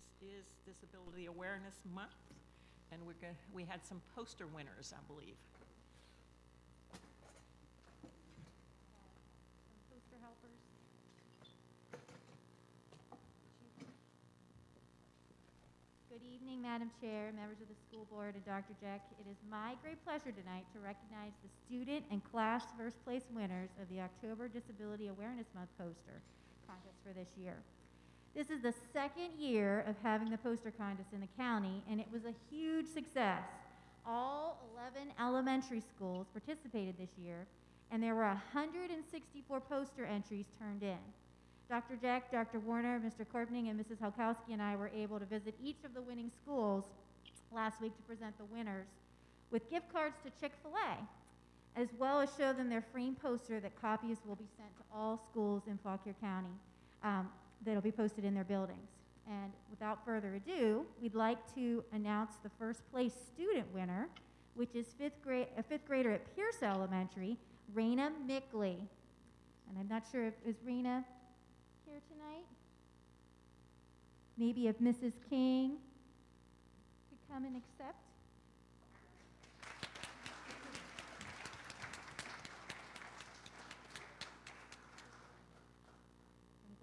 this is Disability Awareness Month, and we're go- we had some poster winners, I believe. Poster helpers. Good evening, Madam Chair, members of the school board, and Dr. Jeck. It is my great pleasure tonight to recognize the student and class first place winners of the October Disability Awareness Month poster contest for this year. This is the second year of having the poster contest in the county, and it was a huge success. All 11 elementary schools participated this year, and there were 164 poster entries turned in. Dr. Jeck, Dr. Warner, Mr. Korpning, and Mrs. Halkowski and I were able to visit each of the winning schools last week to present the winners with gift cards to Chick-fil-A, as well as show them their framed poster that copies will be sent to all schools in Fauquier County um, that'll be posted in their buildings. And without further ado, we'd like to announce the first place student winner, which is fifth grade, a fifth grader at Pierce Elementary, Raina Mickley. And I'm not sure if, is Raina here tonight? Maybe if Mrs. King could come and accept?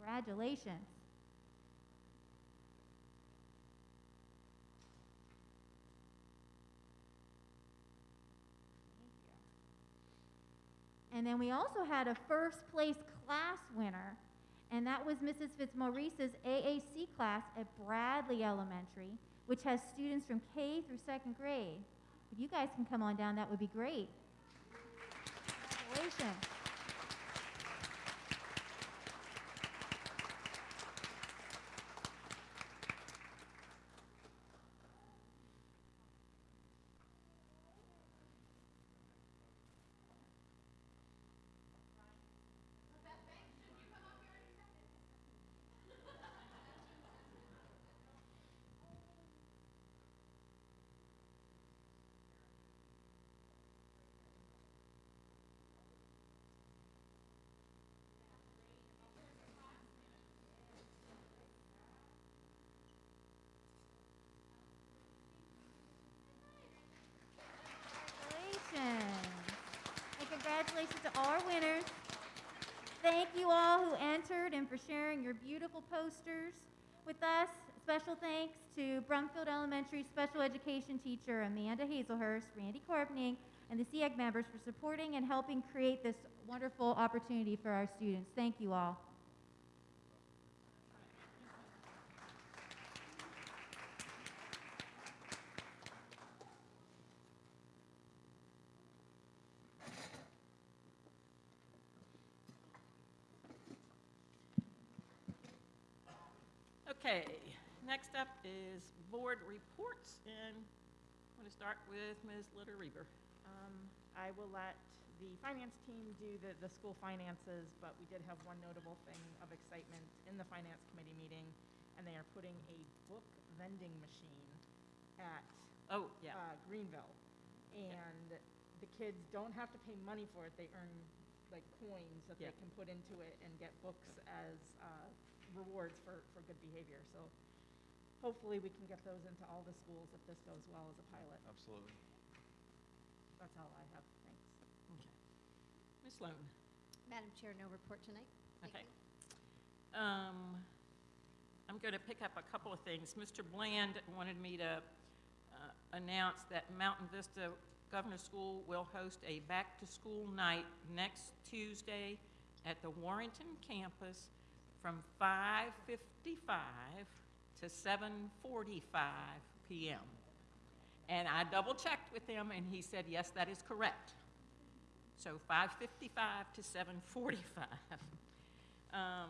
Congratulations. And then we also had a first place class winner, and that was Mrs. Fitzmaurice's AAC class at Bradley Elementary, which has students from K through second grade. If you guys can come on down, that would be great. Congratulations. And congratulations to our winners. Thank you all who entered and for sharing your beautiful posters with us. Special thanks to Brumfield Elementary Special Education teacher Amanda Hazelhurst, Randy Korpning, and the SEAC members for supporting and helping create this wonderful opportunity for our students. Thank you all. Okay, next up is board reports, and I'm going to start with Ms. Litter Reber. Um, I will let the finance team do the, the school finances, but we did have one notable thing of excitement in the finance committee meeting, and they are putting a book vending machine at Oh, yeah, uh, Greenville. And the kids don't have to pay money for it, they earn like coins that they can put into it and get books as uh, rewards for, for good behavior. So hopefully we can get those into all the schools if this goes well as a pilot. Absolutely. That's all I have, thanks. okay. Ms. Sloan? Madam Chair, no report tonight. Thank Okay. you. Um, I'm going to pick up a couple of things. Mr. Bland wanted me to uh, announce that Mountain Vista Governor School will host a back-to-school night next Tuesday at the Warrenton campus from 5:55 to 7:45 PM. And I double-checked with him, and he said, yes, that is correct. So 5:55 to 7:45. Um,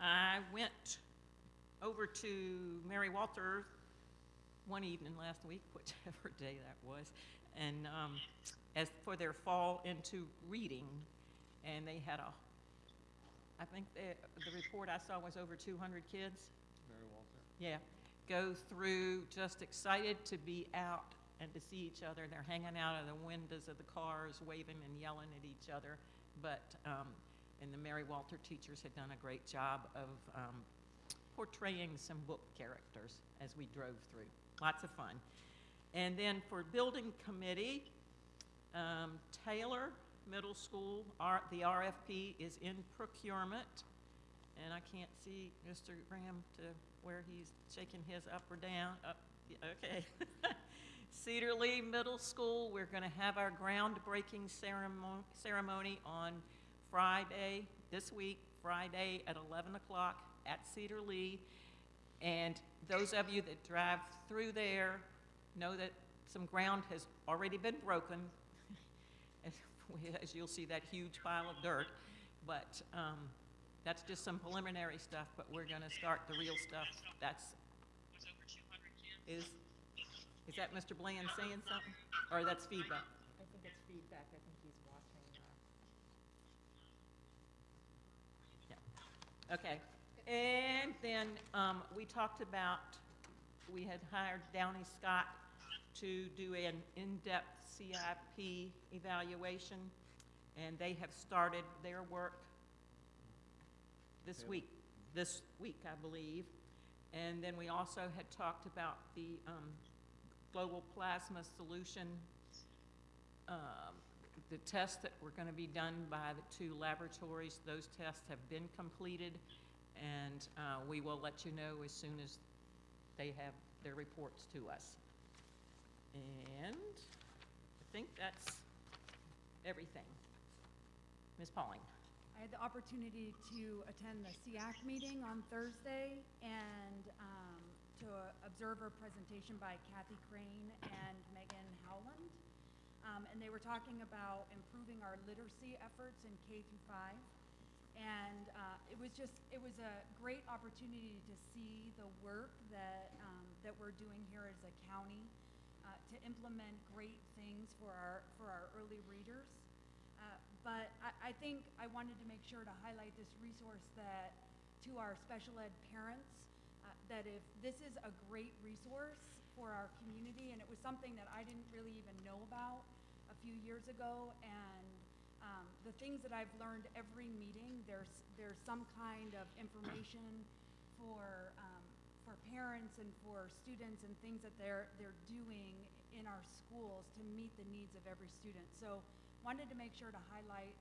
I went over to Mary Walter one evening last week, whichever day that was, and um, as for their fall into reading, and they had a, I think the, the report I saw was over 200 kids. Yeah, go through, just excited to be out and to see each other. They're hanging out of the windows of the cars, waving and yelling at each other. But, um, and the Mary Walter teachers had done a great job of um, portraying some book characters as we drove through. Lots of fun. And then for building committee, um, Taylor Middle School, R, the RFP is in procurement. And I can't see Mr. Graham to where he's shaking his up or down, up, okay. Cedar Lee Middle School, we're gonna have our groundbreaking ceremony, ceremony on Friday, this week, Friday at eleven o'clock at Cedar Lee. And those of you that drive through there know that some ground has already been broken. As As you'll see, that huge pile of dirt. But um, that's just some preliminary stuff, but we're gonna start the real stuff. That's, is, is that Mr. Bland saying something? Or that's feedback? I think it's feedback, I think he's watching, uh, Okay. And then um, we talked about, we had hired Downey Scott to do an in-depth CIP evaluation, and they have started their work this Yeah. week, this week, I believe. And then we also had talked about the um, global plasma solution, um, the tests that were going to be done by the two laboratories. Those tests have been completed, and uh, we will let you know as soon as they have their reports to us. And I think that's everything. Ms. Pauling? I had the opportunity to attend the SEAC meeting on Thursday and um, to observe a presentation by Kathy Crane and Megan Howland. Um, And they were talking about improving our literacy efforts in K through five. And uh, it was just, it was a great opportunity to see the work that, um, that we're doing here as a county uh, to implement great things for our, for our early readers. But I, I think I wanted to make sure to highlight this resource that, to our special ed parents, uh, that if, this is a great resource for our community, and it was something that I didn't really even know about a few years ago, and um, the things that I've learned every meeting, there's, there's some kind of information for, um, for parents and for students and things that they're, they're doing in our schools to meet the needs of every student. So wanted to make sure to highlight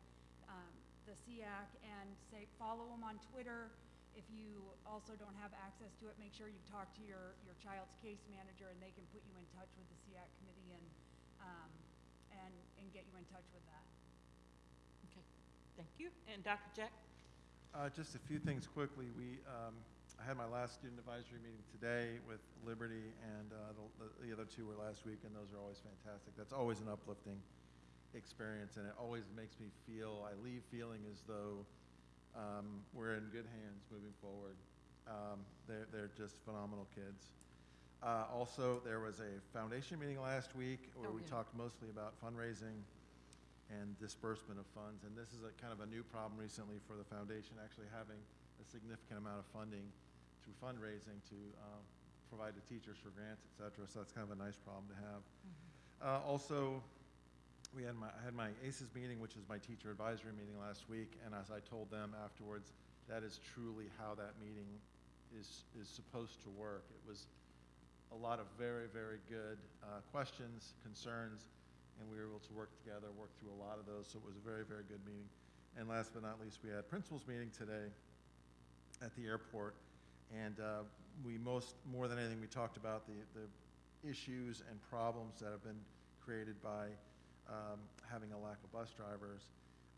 um, the SEAC and say, follow them on Twitter. If you also don't have access to it, make sure you talk to your, your child's case manager and they can put you in touch with the SEAC committee and, um, and, and get you in touch with that. Okay, thank you. And Dr. Jeck? Uh, Just a few things quickly. We, um, I had my last student advisory meeting today with Liberty, and uh, the- the other two were last week, and those are always fantastic. That's always an uplifting experience, and it always makes me feel, I leave feeling as though um, we're in good hands moving forward. Um, They're, they're just phenomenal kids. Uh, Also, there was a foundation meeting last week where Oh, we yeah. talked mostly about fundraising and disbursement of funds. And this is a kind of a new problem recently for the foundation, actually having a significant amount of funding through fundraising to uh, provide to teachers for grants, et cetera. So that's kind of a nice problem to have. Uh, Also, we had my, I had my ACES meeting, which is my teacher advisory meeting last week, and as I told them afterwards, that is truly how that meeting is, is supposed to work. It was a lot of very, very good uh, questions, concerns, and we were able to work together, work through a lot of those, so it was a very, very good meeting. And last but not least, we had principals meeting today at the airport, and uh, we most, more than anything, we talked about the, the issues and problems that have been created by um, having a lack of bus drivers,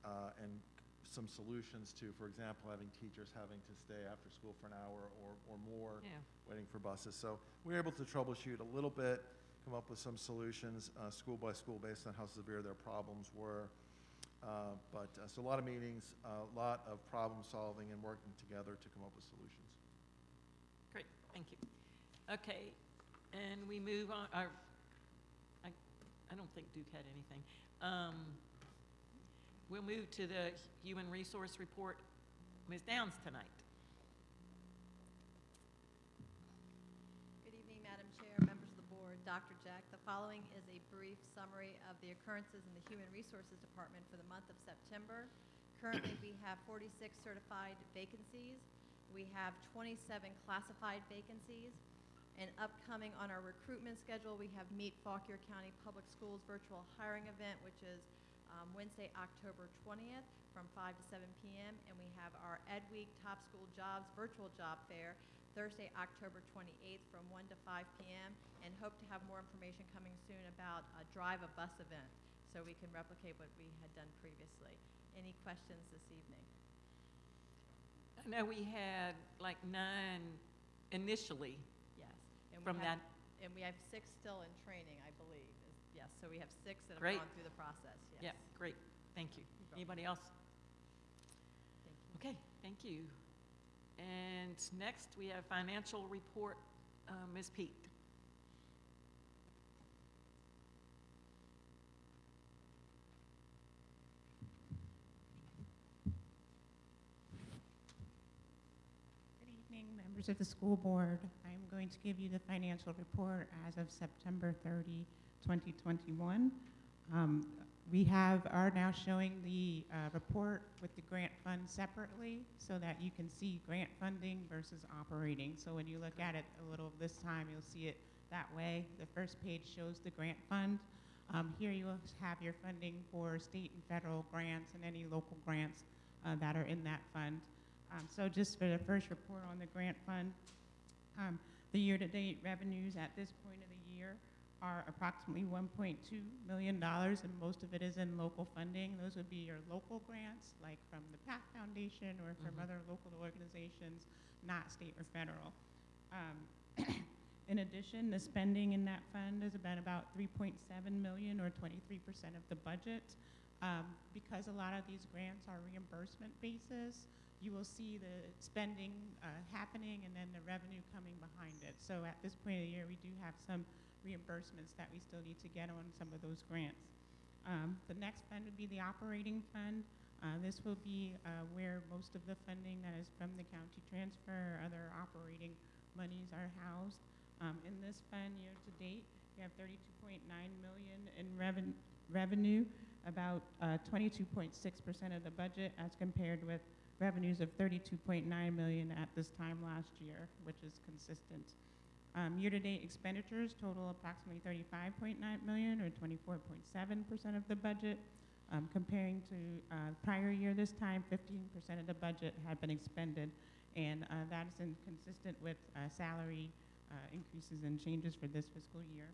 uh, and some solutions to, for example, having teachers having to stay after school for an hour or, or more Yeah. waiting for buses. So we were able to troubleshoot a little bit, come up with some solutions, uh, school by school, based on how severe their problems were. Uh, But, uh, so a lot of meetings, a lot of problem solving and working together to come up with solutions. Great, thank you. Okay, and we move on, I don't think Duke had anything. Um, We'll move to the Human Resource Report. Ms. Downs tonight. Good evening, Madam Chair, members of the board, Dr. Jeck. The following is a brief summary of the occurrences in the Human Resources Department for the month of September. Currently, we have 46 certified vacancies. We have 27 classified vacancies. And upcoming on our recruitment schedule, we have Meet Fauquier County Public Schools virtual hiring event, which is um, Wednesday, October 20th from 5 to 7 p.m. And we have our Ed Week Top School Jobs virtual job fair Thursday, October 28th from 1 to 5 p.m. And hope to have more information coming soon about a drive a bus event so we can replicate what we had done previously. Any questions this evening? I know we had like nine initially. And we from have- that. And we have six still in training, I believe. Yes, so we have six that have Great. gone through the process, yes. Yeah, great, thank you. Anybody else? Thank you. Okay, thank you. And next, we have financial report, uh, Ms. Peak. Good evening, members of the school board. Going to give you the financial report as of September 30, 2021. Um, We have, are now showing the uh, report with the grant fund separately so that you can see grant funding versus operating. So when you look at it a little this time, you'll see it that way. The first page shows the grant fund. Um, Here you have your funding for state and federal grants and any local grants uh, that are in that fund. Um, So just for the first report on the grant fund, um, the year-to-date revenues at this point of the year are approximately $1.2 million, and most of it is in local funding. Those would be your local grants, like from the PATH Foundation or from Mhm. other local organizations, not state or federal. Um, In addition, the spending in that fund is about about 3.7 million or 23% of the budget. Um, Because a lot of these grants are reimbursement basis, you will see the spending uh, happening and then the revenue coming behind it. So at this point of the year, we do have some reimbursements that we still need to get on some of those grants. Um, The next fund would be the operating fund. Uh, This will be uh, where most of the funding that is from the county transfer or other operating monies are housed. Um, In this fund, year-to-date, we have 32.9 million in reven- revenue, about uh, 22.6% of the budget as compared with revenues of 32.9 million at this time last year, which is consistent. Um, Year-to-date expenditures total approximately 35.9 million, or 24.7% of the budget. Um, Comparing to uh, prior year this time, 15% of the budget had been expended, and uh, that is consistent with uh, salary uh, increases and changes for this fiscal year.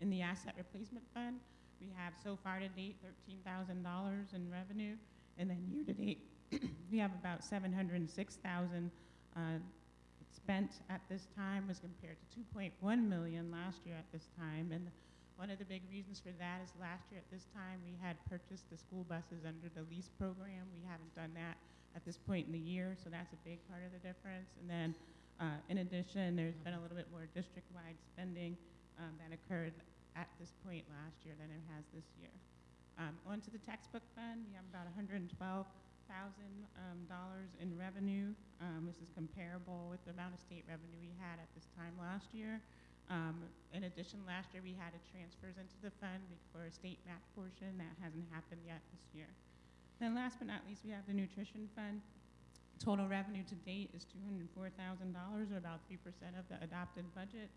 In the asset replacement fund, we have so far to date $13,000 in revenue, and then year-to-date, we have about 706,000 uh, spent at this time as compared to 2.1 million last year at this time. And one of the big reasons for that is last year at this time, we had purchased the school buses under the lease program. We haven't done that at this point in the year, so that's a big part of the difference. And then, uh, in addition, there's been a little bit more district-wide spending um, that occurred at this point last year than it has this year. Um, on to the textbook fund, we have about $112,000 um, dollars in revenue. Um, this is comparable with the amount of state revenue we had at this time last year. Um, in addition, last year we had a transfers into the fund for a state match portion. That hasn't happened yet this year. Then last but not least, we have the nutrition fund. Total revenue to date is $204,000, or about 3% of the adopted budget.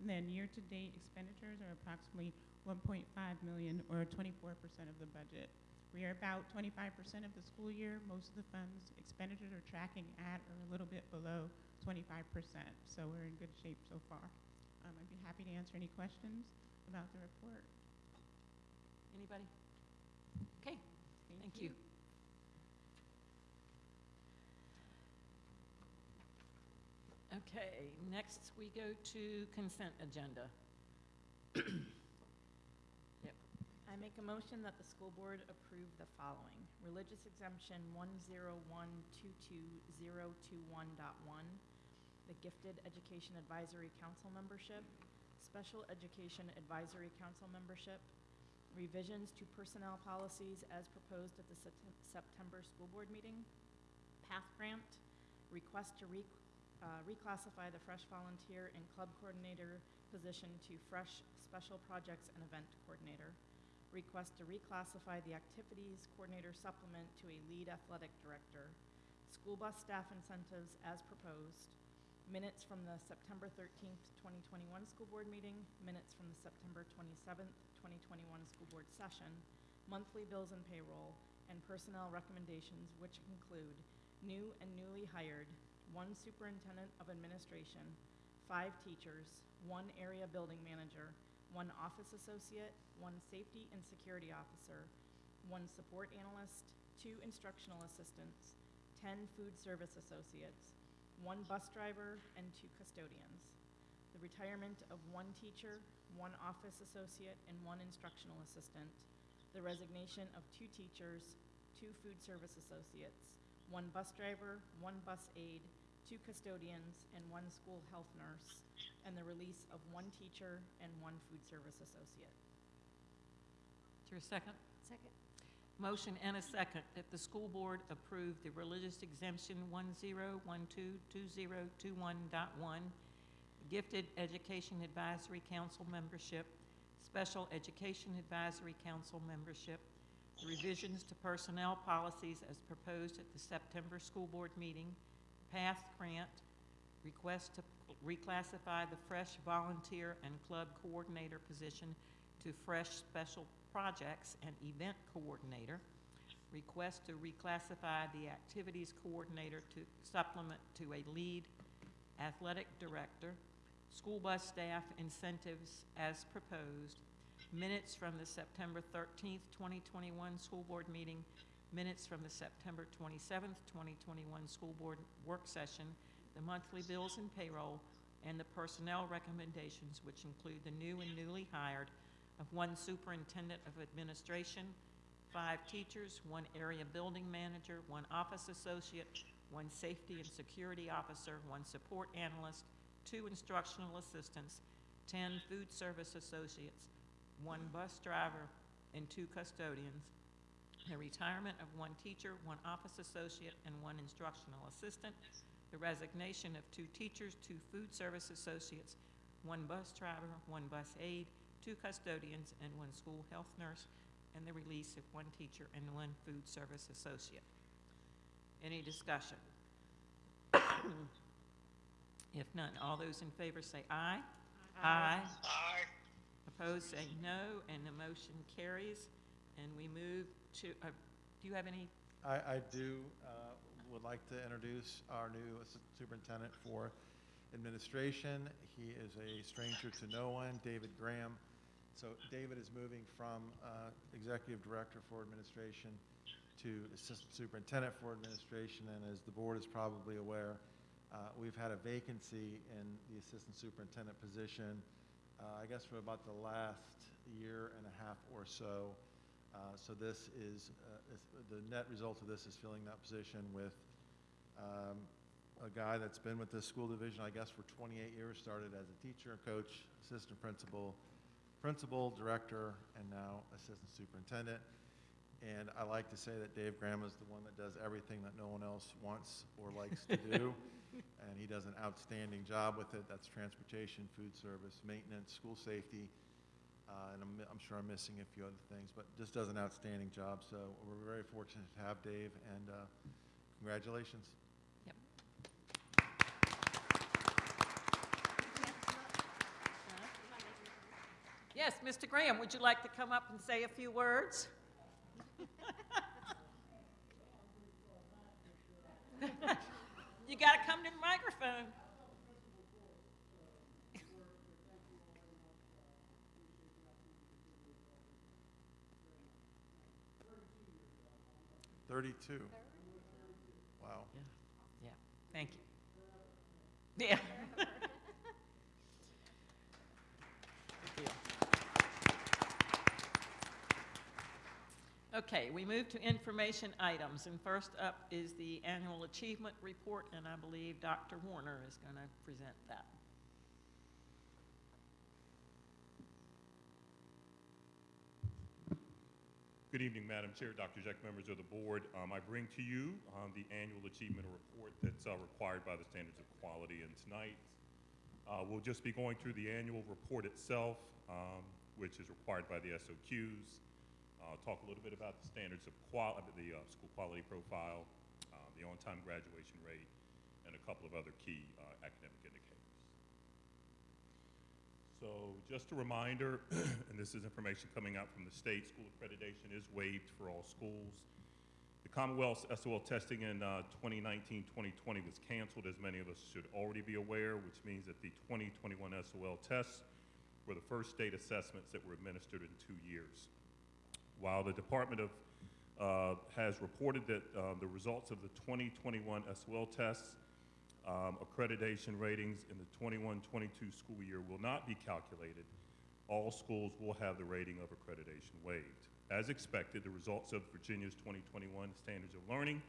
And then year-to-date expenditures are approximately 1.5 million, or 24% of the budget. We are about 25% of the school year. Most of the funds expenditures are tracking at or a little bit below 25%. So we're in good shape so far. Um, I'd be happy to answer any questions about the report. Anybody? Okay, thank you. Okay, next we go to consent agenda. I make a motion that the school board approve the following. Religious exemption one zero one two two zero two one dot one, the Gifted Education Advisory Council membership, Special Education Advisory Council membership, revisions to personnel policies as proposed at the Sept- September school board meeting, PATH grant, request to uh, reclassify the fresh volunteer and club coordinator position to fresh special projects and event coordinator, request to reclassify the activities coordinator supplement to a lead athletic director, school bus staff incentives as proposed, minutes from the September 13th, 2021 school board meeting, minutes from the September 27th, 2021 school board session, monthly bills and payroll, and personnel recommendations which include new and newly hired, one superintendent of administration, five teachers, one area building manager, one office associate, one safety and security officer, one support analyst, two instructional assistants, 10 food service associates, one bus driver, and two custodians. The retirement of one teacher, one office associate, and one instructional assistant. The resignation of two teachers, two food service associates, one bus driver, one bus aide, two custodians, and one school health nurse, and the release of one teacher and one food service associate. Is there a second? Second. Motion and a second that the school board approve the religious exemption 10122021.1, gifted education advisory council membership, special education advisory council membership, the revisions to personnel policies as proposed at the September school board meeting, PATH grant, request to reclassify the fresh volunteer and club coordinator position to fresh special projects and event coordinator, request to reclassify the activities coordinator to supplement to a lead athletic director, school bus staff incentives as proposed, minutes from the September 13th, 2021 school board meeting, minutes from the September 27th, 2021 school board work session, the monthly bills and payroll, and the personnel recommendations, which include the new and newly hired of one superintendent of administration, five teachers, one area building manager, one office associate, one safety and security officer, one support analyst, two instructional assistants, 10 food service associates, one bus driver, and two custodians, the retirement of one teacher, one office associate, and one instructional assistant, the resignation of two teachers, two food service associates, one bus driver, one bus aide, two custodians, and one school health nurse, and the release of one teacher and one food service associate. Any discussion? If none, all those in favor say aye. Aye. Opposed, say no, and the motion carries. And we move to, uh, do you have any, I, I do, uh, would like to introduce our new superintendent for administration. He is a stranger to no one, David Graham. So David is moving from uh, executive director for administration to assistant superintendent for administration, and as the board is probably aware, uh, we've had a vacancy in the assistant superintendent position, uh, I guess for about the last year and a half or so. Uh, So this is, uh, the net result of this is filling that position with um, a guy that's been with this school division, I guess, for 28 years, started as a teacher, coach, assistant principal, principal, director, and now assistant superintendent. And I like to say that Dave Graham is the one that does everything that no one else wants or likes to do. And he does an outstanding job with it. That's transportation, food service, maintenance, school safety, uh, and I'm, I'm sure I'm missing a few other things, but just does an outstanding job. So we're very fortunate to have Dave, and uh, congratulations. yes, Mr. Graham, would you like to come up and say a few words? You got to come to the microphone. Thirty-two. Wow. Yeah, thank you. Yeah. Okay, we move to information items, and first up is the annual achievement report, and I believe Dr. Warner is going to present that. Good evening, Madam Chair, Dr. Jeck, members of the board. Um, I bring to you um, the annual achievement report that's uh, required by the standards of quality. And tonight, uh, we'll just be going through the annual report itself, um, which is required by the SOQs. Uh, talk a little bit about the standards of quality, the uh, school quality profile, um, the on-time graduation rate, and a couple of other key uh, academic indicators. So just a reminder, and this is information coming out from the state, school accreditation is waived for all schools. The Commonwealth's SOL testing in 2019-2020 was canceled, as many of us should already be aware, which means that the 2021 SOL tests were the first state assessments that were administered in two years. While the Department of uh, has reported that uh, the results of the 2021 SOL tests um, accreditation ratings in the 21-22 school year will not be calculated. All schools will have the rating of accreditation waived. As expected, the results of Virginia's 2021 Standards of Learning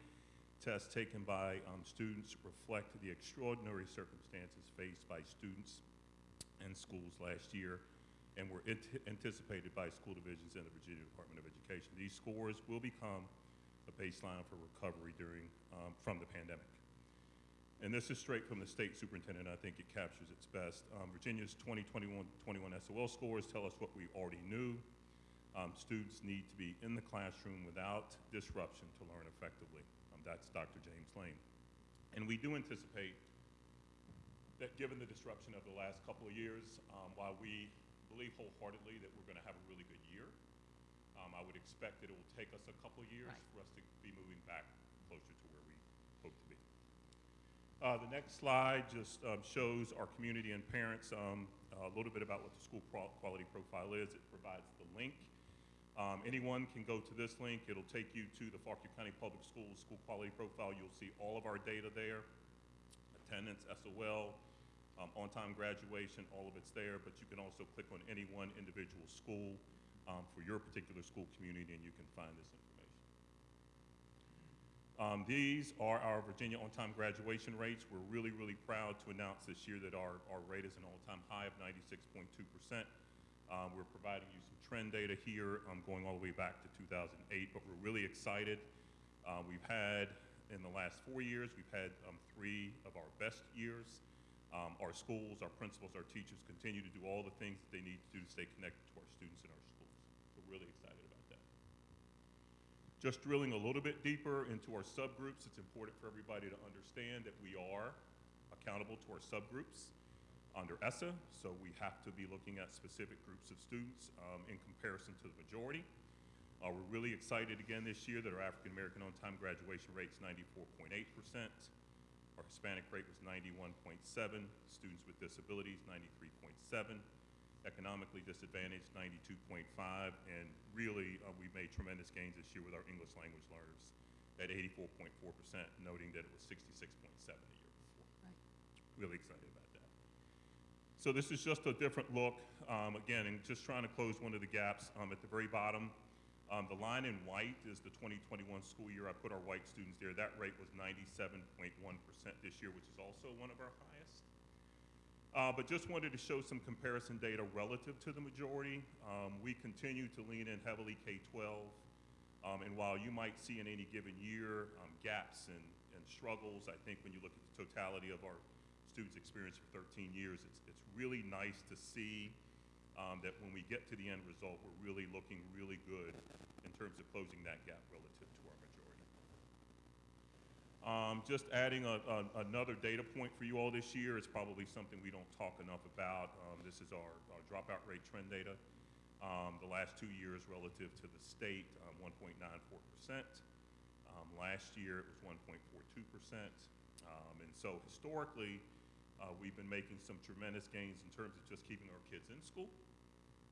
test taken by um, students reflect the extraordinary circumstances faced by students and schools last year and were anticipated by school divisions in the Virginia Department of Education. These scores will become a baseline for recovery during, um, from the pandemic. And this is straight from the state superintendent. I think it captures its best. Um, Virginia's 2021 21 SOL scores tell us what we already knew. Um, students need to be in the classroom without disruption to learn effectively. Um, that's Dr. James Lane. And we do anticipate that given the disruption of the last couple of years, um, while we believe wholeheartedly that we're going to have a really good year, um, I would expect that it will take us a couple of years Right. for us to be moving back closer to where we hope to be. Uh, the next slide just um, shows our community and parents um, a little bit about what the school qual- quality profile is. It provides the link. Um, anyone can go to this link. It'll take you to the Fauquier County Public Schools school quality profile. You'll see all of our data there attendance, SOL, um, on-time graduation, all of it's there, but you can also click on any one individual school um, for your particular school community and you can find this information. Um, these are our Virginia on-time graduation rates. We're really, really proud to announce this year that our, our rate is an all-time high of 96.2%. Um, we're providing you some trend data here um, going all the way back to 2008, but we're really excited. Uh, we've had, in the last four years, we've had um, three of our best years. Um, our schools, our principals, our teachers continue to do all the things that they need to do to stay connected to our students in our schools. We're really excited. Just drilling a little bit deeper into our subgroups, it's important for everybody to understand that we are accountable to our subgroups under ESSA, so we have to be looking at specific groups of students um, in comparison to the majority. Uh, we're really excited again this year that our African American on time graduation rate is 94.8%. Our Hispanic rate was 91.7, students with disabilities 93.7, economically disadvantaged 92.5, and really uh, we made tremendous gains this year with our English language learners at 84.4%, noting that it was 66.7 the year before. Right. Really excited about that. So this is just a different look. Um, again, and just trying to close one of the gaps um, at the very bottom. Um, the line in white is the 2021 school year. I put our white students there. That rate was 97.1% this year, which is also one of our highest. Uh, but just wanted to show some comparison data relative to the majority. Um, we continue to lean in heavily K-12. Um, and while you might see in any given year um, gaps and, and struggles, I think when you look at the totality of our students' experience for 13 years, it's, it's really nice to see um, that when we get to the end result, we're really looking really good in terms of closing that gap relative. Um, just adding a, a, another data point for you all this year. It's probably something we don't talk enough about. Um, this is our, our dropout rate trend data. Um, the last two years relative to the state, um, 1.94%. Um, last year it was 1.42%. Um, and so historically, uh, we've been making some tremendous gains in terms of just keeping our kids in school.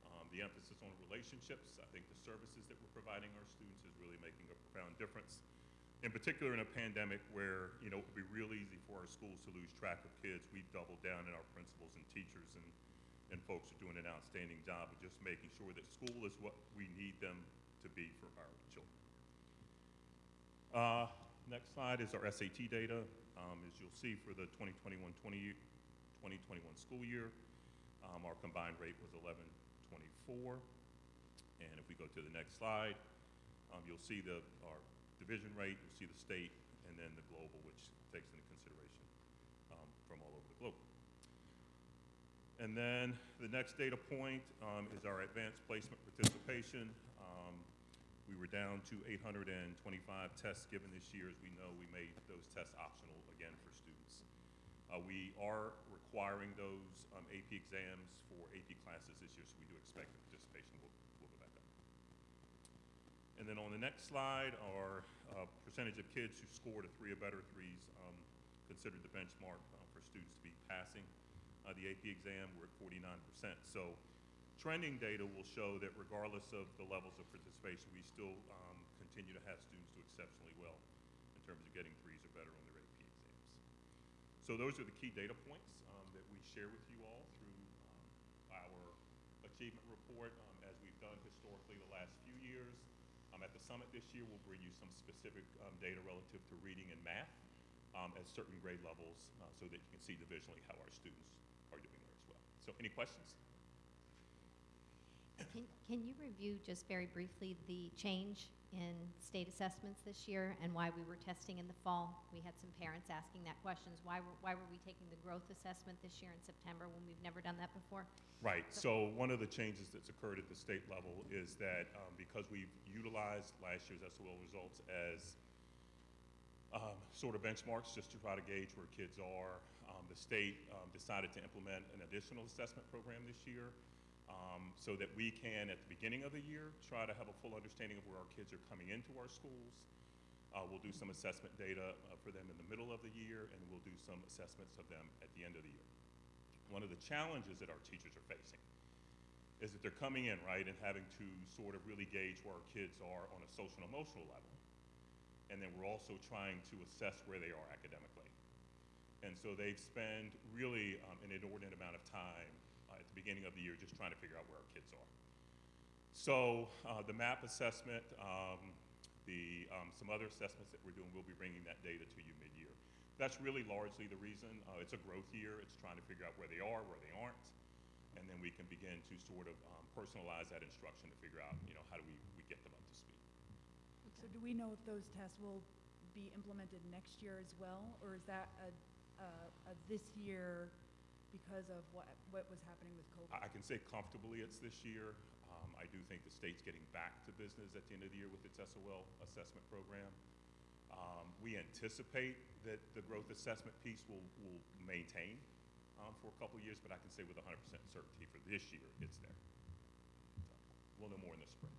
Um, the emphasis on relationships, I think the services that we're providing our students is really making a profound difference. In particular, in a pandemic where you know it would be real easy for our schools to lose track of kids, we've doubled down in our principals and teachers, and and folks are doing an outstanding job of just making sure that school is what we need them to be for our children. Uh, next slide is our SAT data. Um, as you'll see for the 2021-20 2021 school year, um, our combined rate was 1124. And if we go to the next slide, um, you'll see the, our division rate, you'll see the state, and then the global, which takes into consideration um, from all over the globe. And then the next data point um, is our advanced placement participation. Um, We were down to 825 tests given this year. As we know, we made those tests optional again for students. Uh, we are requiring those um, AP exams for AP classes this year, so we do expect the participation will, will go back up. And then on the next slide are uh, percentage of kids who scored a three or better threes um, considered the benchmark uh, for students to be passing uh, the AP exam. We're at 49%. So trending data will show that regardless of the levels of participation, we still um, continue to have students do exceptionally well in terms of getting threes or better on their AP exams. So those are the key data points um, that we share with you all through um, our achievement report, um, as we've done historically the last few years. Um, at the summit this year, we'll bring you some specific um, data relative to reading and math um, at certain grade levels uh, so that you can see divisionally how our students are doing there as well. So any questions? Can, can you review just very briefly the change in state assessments this year and why we were testing in the fall? We had some parents asking that questions. Why were, why were we taking the growth assessment this year in September when we've never done that before? Right. So one of the changes that's occurred at the state level is that um, because we've utilized last year's SOL results as um, sort of benchmarks just to try to gauge where kids are, um, the state um, decided to implement an additional assessment program this year um, so that we can, at the beginning of the year, try to have a full understanding of where our kids are coming into our schools. Uh, we'll do some assessment data uh, for them in the middle of the year, and we'll do some assessments of them at the end of the year. One of the challenges that our teachers are facing is that they're coming in, right, and having to sort of really gauge where our kids are on a social and emotional level. And then we're also trying to assess where they are academically. And so they've spent really um, an inordinate amount of time the beginning of the year just trying to figure out where our kids are. So uh, the MAP assessment, um, the, um, some other assessments that we're doing, we'll be bringing that data to you mid-year. That's really largely the reason. Uh, it's a growth year. It's trying to figure out where they are, where they aren't, and then we can begin to sort of um, personalize that instruction to figure out, you know, how do we, we get them up to speed. So do we know if those tests will be implemented next year as well? Or is that a, a, a this year because of what, what was happening with COVID? I can say comfortably it's this year. Um, I do think the state's getting back to business at the end of the year with its SOL assessment program. Um, we anticipate that the growth assessment piece will, will maintain um, for a couple years, but I can say with 100% certainty for this year, it's there. So, we'll know more in the spring.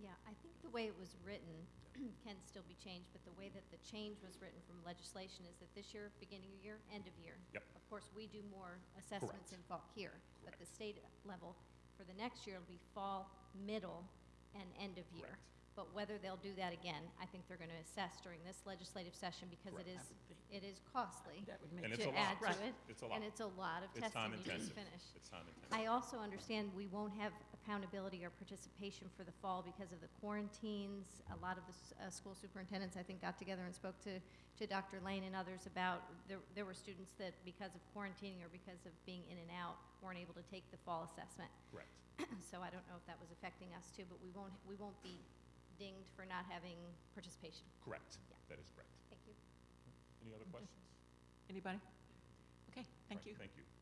Yeah, I think the way it was written can still be changed, but the way that the change was written from legislation is that this year, beginning of year, end of year. Yep. Of course, we do more assessments Correct. in fall here, but the Correct. state level, for the next year, it'll be fall, middle, and end of year. Correct. But whether they'll do that again, I think they're going to assess during this legislative session because it Correct. is, it is costly That would make And it's to a lot. add to Right. it. It's a lot. And it's a lot of It's time testing you just intensive. finished. It's time intensive. I also understand we won't have accountability or participation for the fall because of the quarantines. A lot of the uh, school superintendents, I think, got together and spoke to, to Dr. Lane and others about, there, there were students that, because of quarantining or because of being in and out, weren't able to take the fall assessment. Correct. So I don't know if that was affecting us too, but we won't, we won't be dinged for not having participation. Correct. Yeah. That is correct. Thank you. Any other questions? Anybody? Okay, thank Right, you. Thank you.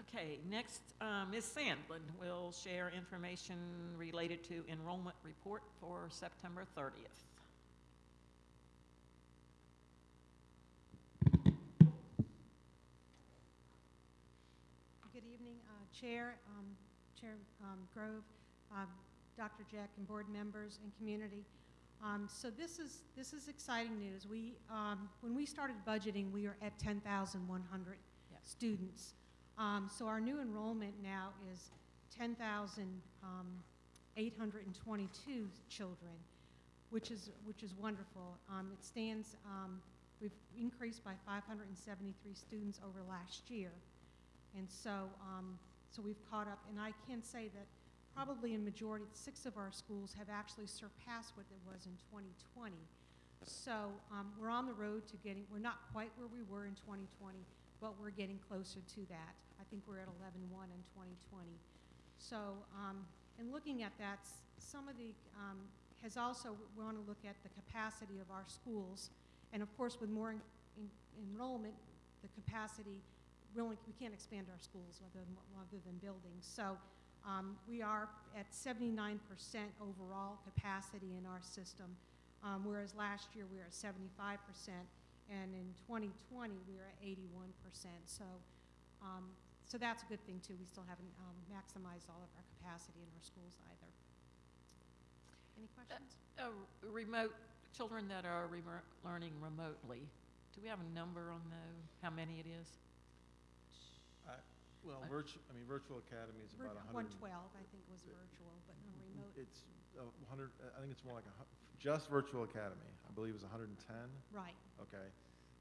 Okay, next, uh, Ms. Sandlin will share information related to enrollment report for September 30th. Good evening, uh, Chair, um, Chair um, Grove, um, Dr. Jeck, and board members and community. Um, So this is, this is exciting news. We, um, when we started budgeting, we were at 10,100 Yes. students. Um, So our new enrollment now is 10,822 children, which is, which is wonderful. Um, It stands, um, we've increased by 573 students over last year. And so, um, so we've caught up, and I can say that probably in majority, six of our schools have actually surpassed what it was in 2020. So, um, we're on the road to getting, we're not quite where we were in 2020, but we're getting closer to that. I think we're at 11.1 in 2020. So, um, in looking at that, some of the, um, has also, we want to look at the capacity of our schools. And of course, with more en- en- enrollment, the capacity, we only, we can't expand our schools other than, other than buildings. So, Um, we are at 79% overall capacity in our system, um, whereas last year we were at 75%, and in 2020 we were at 81%. So, um, so that's a good thing too. We still haven't um, maximized all of our capacity in our schools either. Any questions? Uh, remote, children that are learning remotely, do we have a number on those, how many it is? Well, Uh, virtu, I mean, Virtual Academy is about a hundred. 112, I think, was virtual, but no remote. It's a hundred, I think it's more like a, hu- just Virtual Academy, I believe is hundred and ten, Right. okay?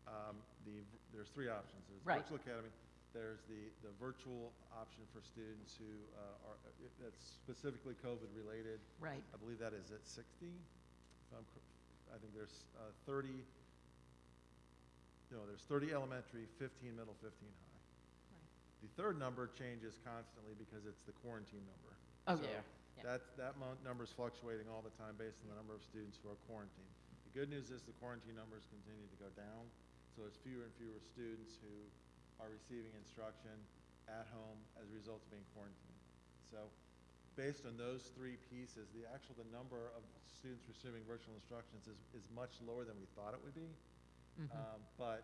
Um, the, there's three options. There's Right. Virtual Academy, there's the, the virtual option for students who, uh, are, uh, that's specifically COVID-related. Right, I believe that is at sixty, if I'm, cor- I think there's, uh, thirty, no, there's thirty elementary, fifteen middle, fifteen high. The third number changes constantly because it's the quarantine number. oh, So yeah, yeah. That, that mon- number's fluctuating all the time based on the number of students who are quarantined. The good news is the quarantine numbers continue to go down, so there's fewer and fewer students who are receiving instruction at home as a result of being quarantined. So, based on those three pieces, the actual, the number of students receiving virtual instructions is, is much lower than we thought it would be. Mhm. Um, But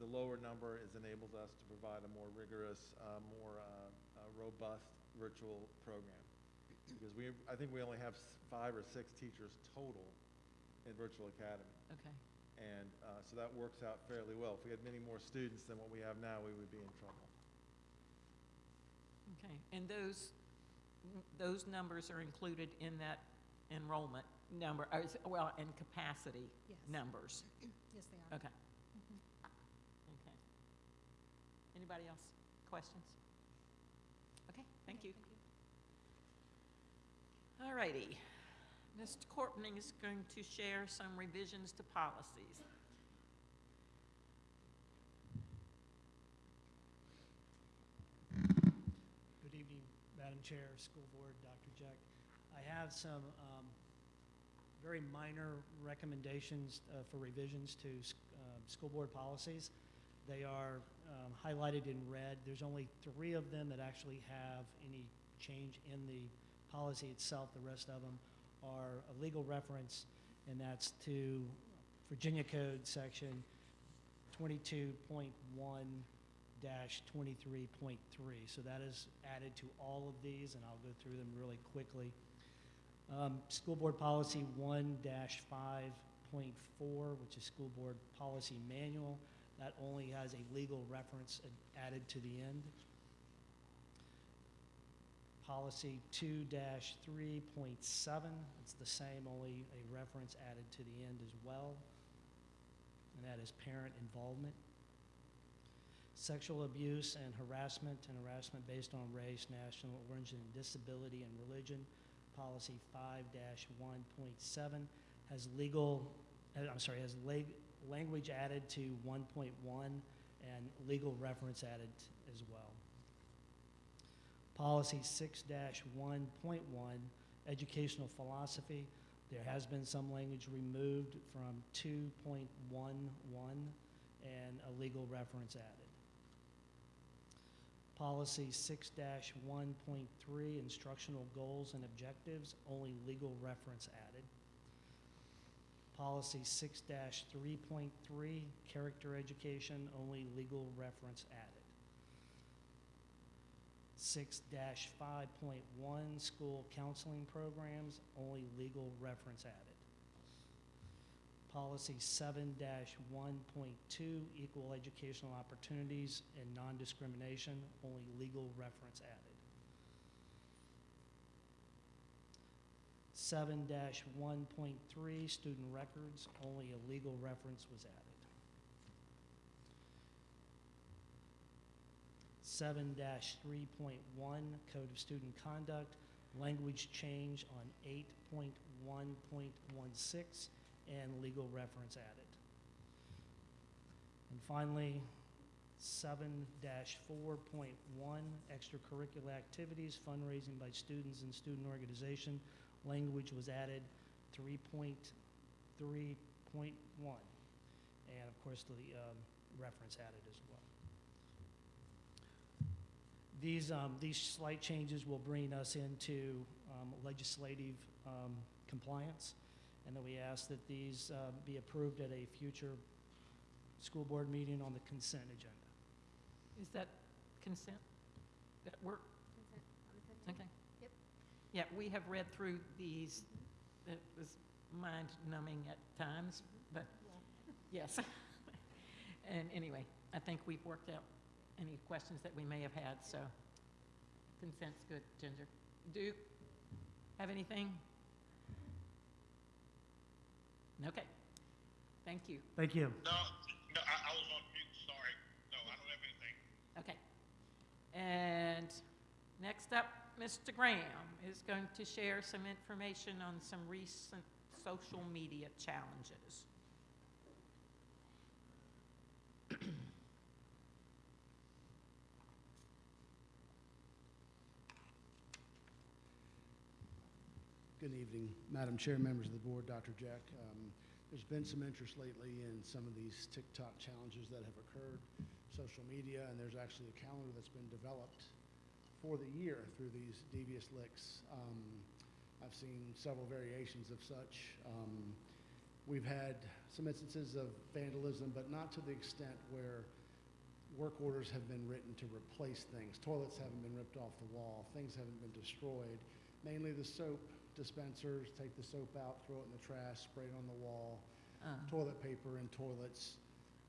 the lower number has enabled us to provide a more rigorous, uh, more uh, uh, robust virtual program. Because we, I think we only have five or six teachers total in Virtual Academy. Okay, And uh, so that works out fairly well. If we had many more students than what we have now, we would be in trouble. okay. And those, those numbers are included in that enrollment number, uh, well, and capacity Yes. numbers? Yes, they are. Okay. Anybody else? Questions? Okay, thank you. All righty. Mr. Corpening is going to share some revisions to policies. Good evening, Madam Chair, School Board, Dr. Jeck. I have some um, very minor recommendations uh, for revisions to s- um, school board policies. They are um, highlighted in red. There's only three of them that actually have any change in the policy itself. The rest of them are a legal reference, and that's to Virginia Code Section 22.1 dash twenty-three point three. So that is added to all of these, and I'll go through them really quickly. Um, School Board Policy one dash five point four, which is School Board Policy Manual, that only has a legal reference ad- added to the end. Policy two dash three point seven, it's the same, only a reference added to the end as well. And that is parent involvement sexual abuse and harassment and harassment based on race, national origin, disability, and religion. Policy five one point seven has legal, uh, I'm sorry, has leg, language added to one point one and legal reference added as well. Policy six one point one, educational philosophy. There has been some language removed from two point one one and a legal reference added. Policy six one point three, instructional goals and objectives, only legal reference added. Policy six three point three, character education, only legal reference added. Six five point one, school counseling programs, only legal reference added. Policy seven one point two, equal educational opportunities and non-discrimination, only legal reference added. Seven one point three, student records, only a legal reference was added. Seven three point one, Code of Student Conduct, language change on eight point one point one six, and legal reference added. And finally, seven four point one, extracurricular activities, fundraising by students and student organization. Language was added, three point three point one. And of course, the um, reference added as well. These, um, these slight changes will bring us into um, legislative um, compliance, and that we ask that these uh, be approved at a future school board meeting on the consent agenda. Is that consent? That work? Okay. Yep. Yeah, we have read through these. It was mind-numbing at times, but, yes. And anyway, I think we've worked out any questions that we may have had, so consent's good. Ginger? Duke, have anything? Okay. Thank you. Thank you. No, no, I, I was on mute, sorry. No, I don't have anything. Okay. And next up, Mr. Graham is going to share some information on some recent social media challenges. Good evening, Madam Chair, members of the board, Dr. Jeck. Um, There's been some interest lately in some of these TikTok challenges that have occurred, social media, and there's actually a calendar that's been developed for the year through these devious licks. Um, I've seen several variations of such. Um, We've had some instances of vandalism, but not to the extent where work orders have been written to replace things. Toilets haven't been ripped off the wall, things haven't been destroyed. Mainly the soap dispensers, take the soap out, throw it in the trash, spray it on the wall, Uh, toilet paper in toilets.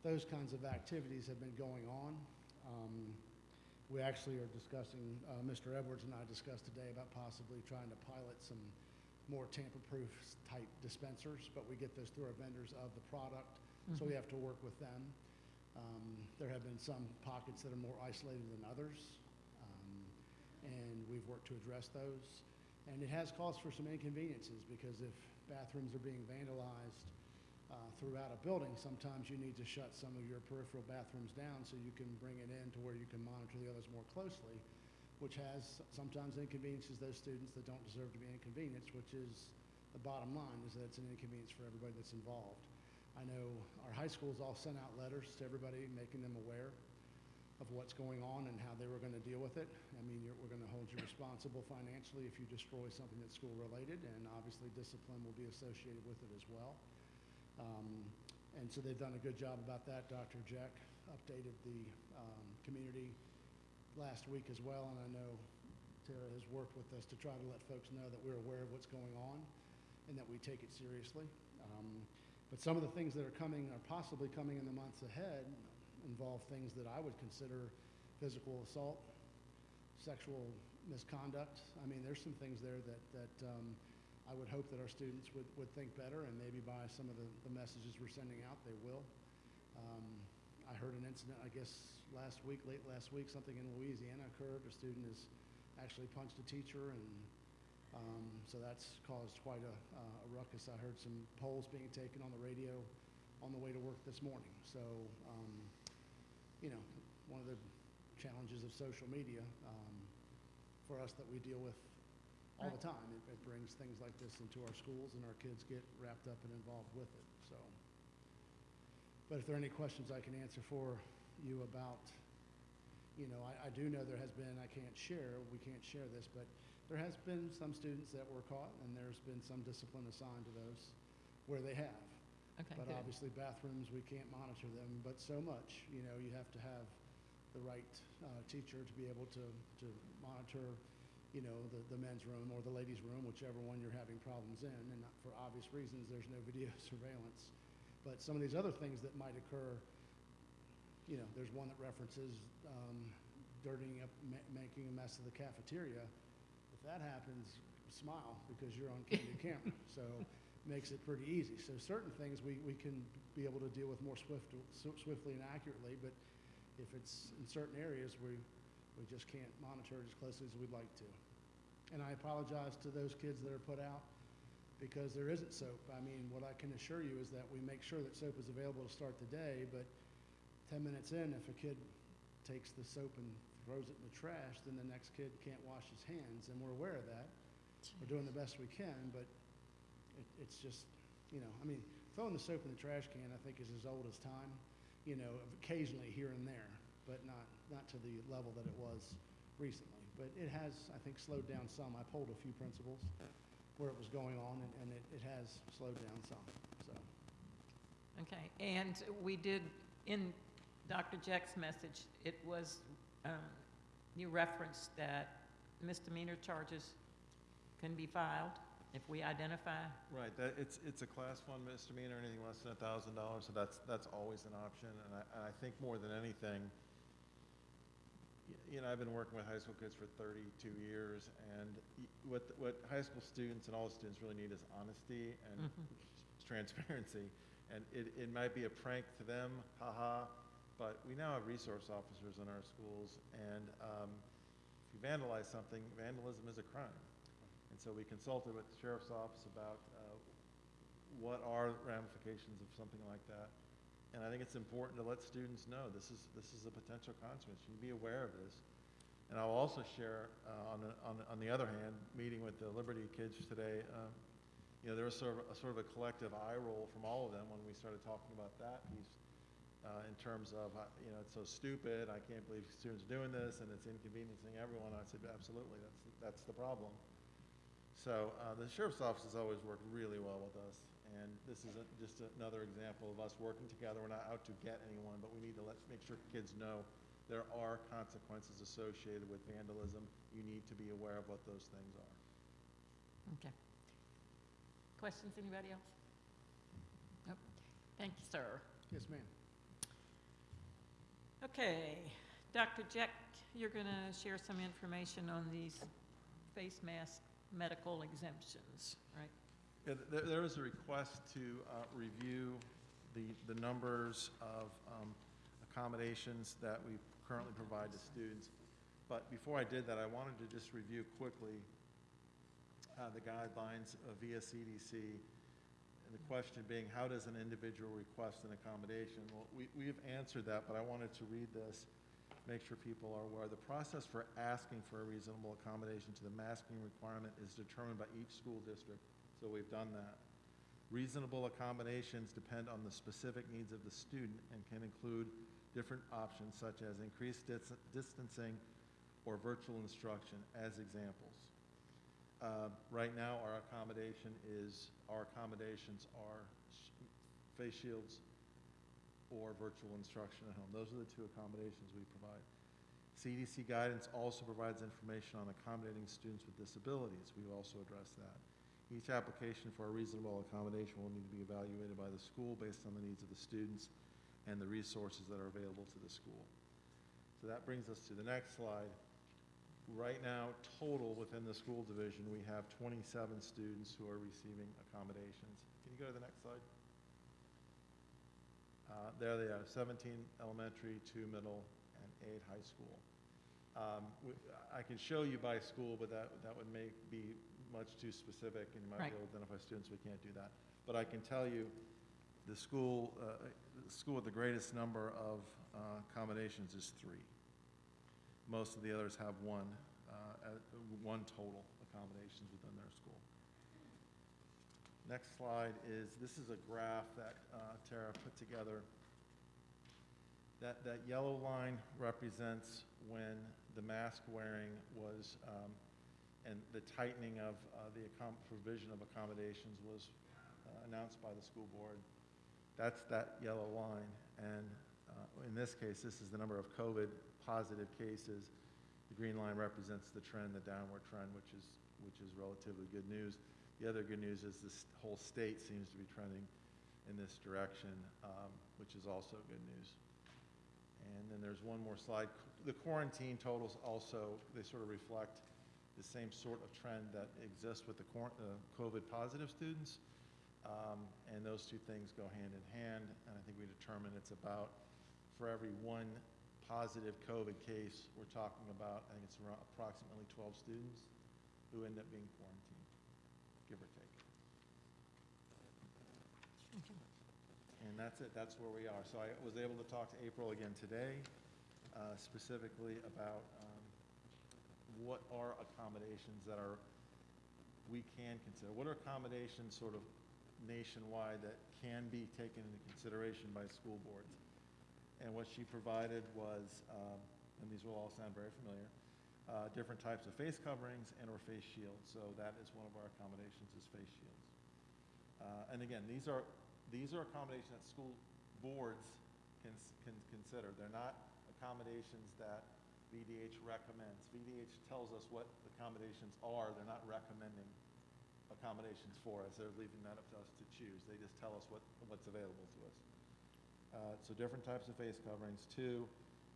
Those kinds of activities have been going on. Um, we actually are discussing, uh, Mr. Edwards and I discussed today about possibly trying to pilot some more tamper-proof type dispensers, but we get those through our vendors of the product, so we Mhm. have to work with them. Um, there have been some pockets that are more isolated than others, um, and we've worked to address those. And it has caused for some inconveniences because if bathrooms are being vandalized uh, throughout a building, sometimes you need to shut some of your peripheral bathrooms down so you can bring it in to where you can monitor the others more closely, which has sometimes inconveniences those students that don't deserve to be inconvenienced, which is the bottom line, is that it's an inconvenience for everybody that's involved. I know our high schools all sent out letters to everybody, making them aware of what's going on and how they were going to deal with it. I mean, we're going to hold you responsible financially if you destroy something that's school-related, and obviously discipline will be associated with it as well. Um, and so they've done a good job about that. Dr. Jeck updated the um, community last week as well, and I know Tara has worked with us to try to let folks know that we're aware of what's going on and that we take it seriously. Um, but some of the things that are coming, are possibly coming in the months ahead, involve things that I would consider physical assault, sexual misconduct. I mean, there's some things there that, that um, I would hope that our students would, would think better, and maybe by some of the, the messages we're sending out, they will. Um, I heard an incident, I guess, last week, late last week, something in Louisiana occurred. A student has actually punched a teacher, and um, so that's caused quite a, uh, a ruckus. I heard some polls being taken on the radio on the way to work this morning. So, um, you know, one of the challenges of social media um, for us that we deal with all the time. It, it brings things like this into our schools, and our kids get wrapped up and involved with it. So, but if there are any questions I can answer for you about, you know, I, I do know there has been. I can't share. We can't share this, but there has been some students that were caught, and there's been some discipline assigned to those where they have. Okay, But good. obviously bathrooms, we can't monitor them, but so much, you know, you have to have the right uh, teacher to be able to, to monitor, you know, the, the men's room or the ladies' room, whichever one you're having problems in. And for obvious reasons, there's no video surveillance. But some of these other things that might occur, you know, there's one that references um, dirtying up, ma- making a mess of the cafeteria. If that happens, smile because you're on candid camera. So makes it pretty easy. So certain things we, we can be able to deal with more swift, swiftly and accurately, but if it's in certain areas, we, we just can't monitor it as closely as we'd like to. And I apologize to those kids that are put out because there isn't soap. I mean, what I can assure you is that we make sure that soap is available to start the day, but 10 minutes in, if a kid takes the soap and throws it in the trash, then the next kid can't wash his hands, and we're aware of that. We're doing the best we can, but it, it's just, you know, I mean, throwing the soap in the trash can, I think, is as old as time. You know, occasionally here and there, but not not to the level that it was recently. But it has, I think, slowed down some. I polled a few principals where it was going on, and, and it, it has slowed down some, so. Okay, and we did, in Dr. Jeck's message, it was, um, you referenced that misdemeanor charges can be filed if we identify. Right, that, it's, it's a class one misdemeanor, anything less than a thousand dollars, so that's, that's always an option. And I, and I think more than anything, y- you know, I've been working with high school kids for thirty-two years, and what, what high school students and all the students really need is honesty and Mhm. transparency. And it, it might be a prank to them, haha, but we now have resource officers in our schools, and um, if you vandalize something, vandalism is a crime. And so we consulted with the sheriff's office about uh, what are ramifications of something like that. And I think it's important to let students know this is, this is a potential consequence. You to be aware of this. And I'll also share, uh, on, the, on, on the other hand, meeting with the Liberty kids today, um, you know, there was sort of, a sort of a collective eye roll from all of them when we started talking about that piece uh, in terms of, uh, you know, it's so stupid, I can't believe students are doing this, and it's inconveniencing everyone. I said, absolutely, that's, that's the problem. So uh, the sheriff's office has always worked really well with us, and this is a, just another example of us working together. We're not out to get anyone, but we need to let, make sure kids know there are consequences associated with vandalism. You need to be aware of what those things are. Okay. Questions, anybody else? Nope. Thank you, sir. Yes, ma'am. Okay, Dr. Jeck, you're going to share some information on these face mask medical exemptions, right? Yeah, there, there was a request to uh, review the, the numbers of um, accommodations that we currently provide to students. But before I did that, I wanted to just review quickly uh, the guidelines via CDC. And the question being, how does an individual request an accommodation? Well, we, we have answered that, but I wanted to read this, make sure people are aware. The process for asking for a reasonable accommodation to the masking requirement is determined by each school district, so we've done that. Reasonable accommodations depend on the specific needs of the student and can include different options such as increased dis- distancing or virtual instruction as examples. Uh, Right now, our accommodation is, our accommodations are face shields or virtual instruction at home. Those are the two accommodations we provide. CDC guidance also provides information on accommodating students with disabilities. We've also addressed that. Each application for a reasonable accommodation will need to be evaluated by the school based on the needs of the students and the resources that are available to the school. So that brings us to the next slide. Right now, total within the school division, we have 27 students who are receiving accommodations. Can you go to the next slide? Uh, There they are, 17 elementary, two middle, and eight high school. Um, I can show you by school, but that, that would make, be much too specific, and you might Right. be able to identify students, we can't do that. But I can tell you, the school, uh, the school with the greatest number of uh, accommodations is three. Most of the others have one, uh, at- one total accommodations within their school. Next slide is, this is a graph that uh, Tara put together. That, that yellow line represents when the mask wearing was, um, and the tightening of uh, the provision of accommodations was uh, announced by the school board. That's that yellow line. And uh, in this case, this is the number of COVID-positive cases. The green line represents the trend, the downward trend, which is, which is relatively good news. The other good news is this whole state seems to be trending in this direction, um, which is also good news. And then there's one more slide. The quarantine totals also, they sort of reflect the same sort of trend that exists with the uh, COVID-positive students. Um, And those two things go hand in hand, and I think we determined it's about, for every one positive COVID case, we're talking about, I think it's around approximately 12 students who end up being quarantined, give or take. And that's it, that's where we are. So I was able to talk to April again today, uh, specifically about um, what are accommodations that are, we can consider. What are accommodations sort of nationwide that can be taken into consideration by school boards? And what she provided was, um, and these will all sound very familiar, uh, different types of face coverings and or face shields. So that is one of our accommodations is face shields. Uh, And again, these are, these are accommodations that school boards can, can consider. They're not accommodations that VDH recommends. VDH tells us what accommodations are, they're not recommending accommodations for us, they're leaving that up to us to choose. They just tell us what, what's available to us. Uh, So different types of face coverings. Two,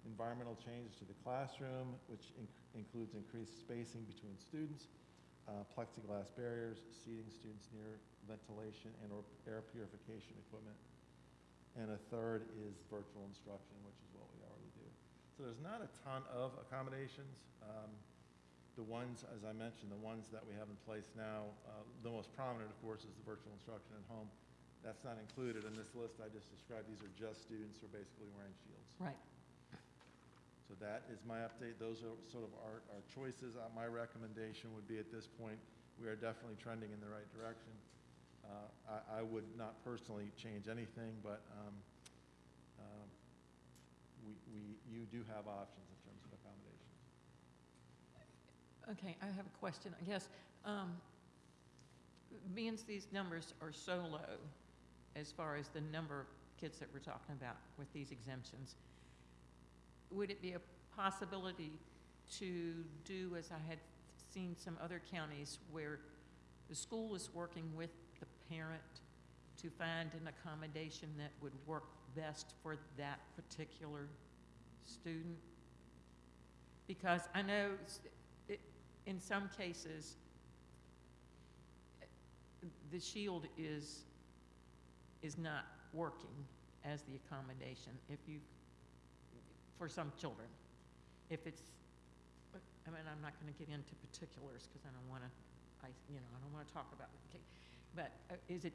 environmental changes to the classroom, which inc- includes increased spacing between students, uh, plexiglass barriers, seating students near ventilation and or air purification equipment. And a third is virtual instruction, which is what we already do. So there's not a ton of accommodations. Um, The ones, as I mentioned, the ones that we have in place now, uh, the most prominent, of course, is the virtual instruction at home. That's not included in this list I just described. These are just students who are basically wearing shields. Right. So that is my update. Those are sort of our, our choices. Uh, My recommendation would be at this point, we are definitely trending in the right direction. Uh, I, I would not personally change anything, but um, we, you do have options in terms of accommodations. Okay, I have a question, I guess. Um, Being these numbers are so low, as far as the number of kids that we're talking about with these exemptions, would it be a possibility to do, as I had seen some other counties, where the school is working with the parent to find an accommodation that would work best for that particular student? Because I know it, in some cases, the shield is, is not working as the accommodation if you, for some children. If it's, I mean, I'm not going to get into particulars because I don't want to, I, you know, I don't want to talk about it. Okay. But uh, is it,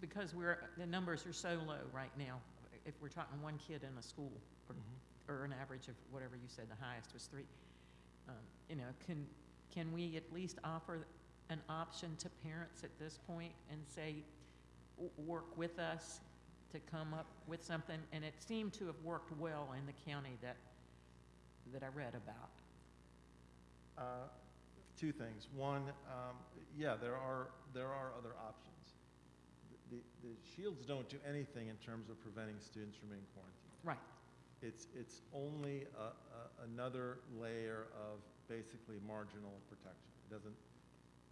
because we're, the numbers are so low right now, if we're talking one kid in a school, or or an average of whatever you said, the highest was three. Um, You know, can, can we at least offer an option to parents at this point and say, work with us to come up with something? And it seemed to have worked well in the county that, that I read about. Uh, Two things. One, um, yeah, there are, there are other options. The, the shields don't do anything in terms of preventing students from being quarantined. Right. It's, it's only a, a, another layer of basically marginal protection. It doesn't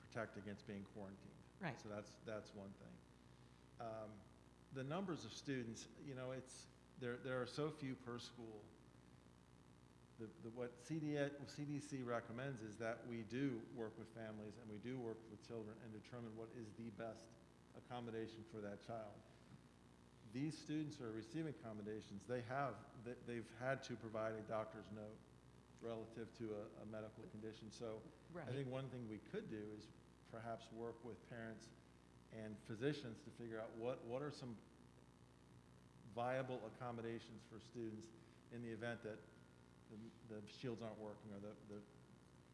protect against being quarantined. Right. So that's, that's one thing. Um, the numbers of students, you know, it's, there, there are so few per school. The, the, what CDA, CDC recommends is that we do work with families and we do work with children and determine what is the best accommodation for that child these students who are receiving accommodations, they have, they- they've had to provide a doctor's note relative to a, a medical condition. So I think one thing we could do is perhaps work with parents and physicians to figure out what, what are some viable accommodations for students in the event that the, the shields aren't working or the, the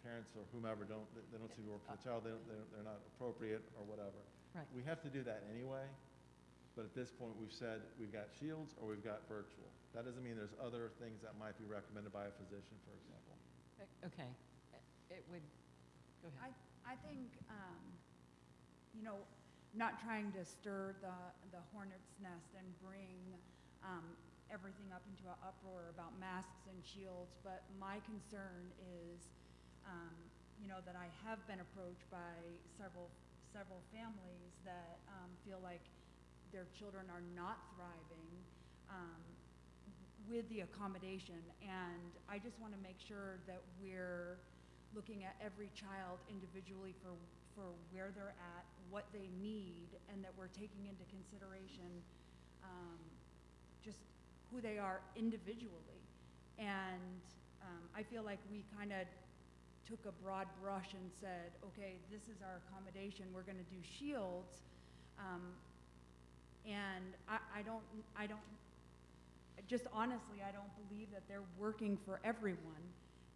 parents or whomever don't, they- they don't seem to work for the uh, child, they don't, they're, they're not appropriate or whatever. Right. We have to do that anyway, but at this point, we've said we've got shields or we've got virtual. That doesn't mean there's other things that might be recommended by a physician, for example. Okay. It would, go I, ahead. I think, um, you know, not trying to stir the, the hornet's nest and bring, um, everything up into an uproar about masks and shields, but my concern is, um, you know, that I have been approached by several, several families that, um, feel like their children are not thriving, um, with the accommodation. And I just want to make sure that we're looking at every child individually for, for where they're at, what they need, and that we're taking into consideration um, just who they are individually. And um, I feel like we kind of took a broad brush and said, okay, this is our accommodation, we're going to do shields. Um, and I, I don't, I don't, just honestly, I don't believe that they're working for everyone.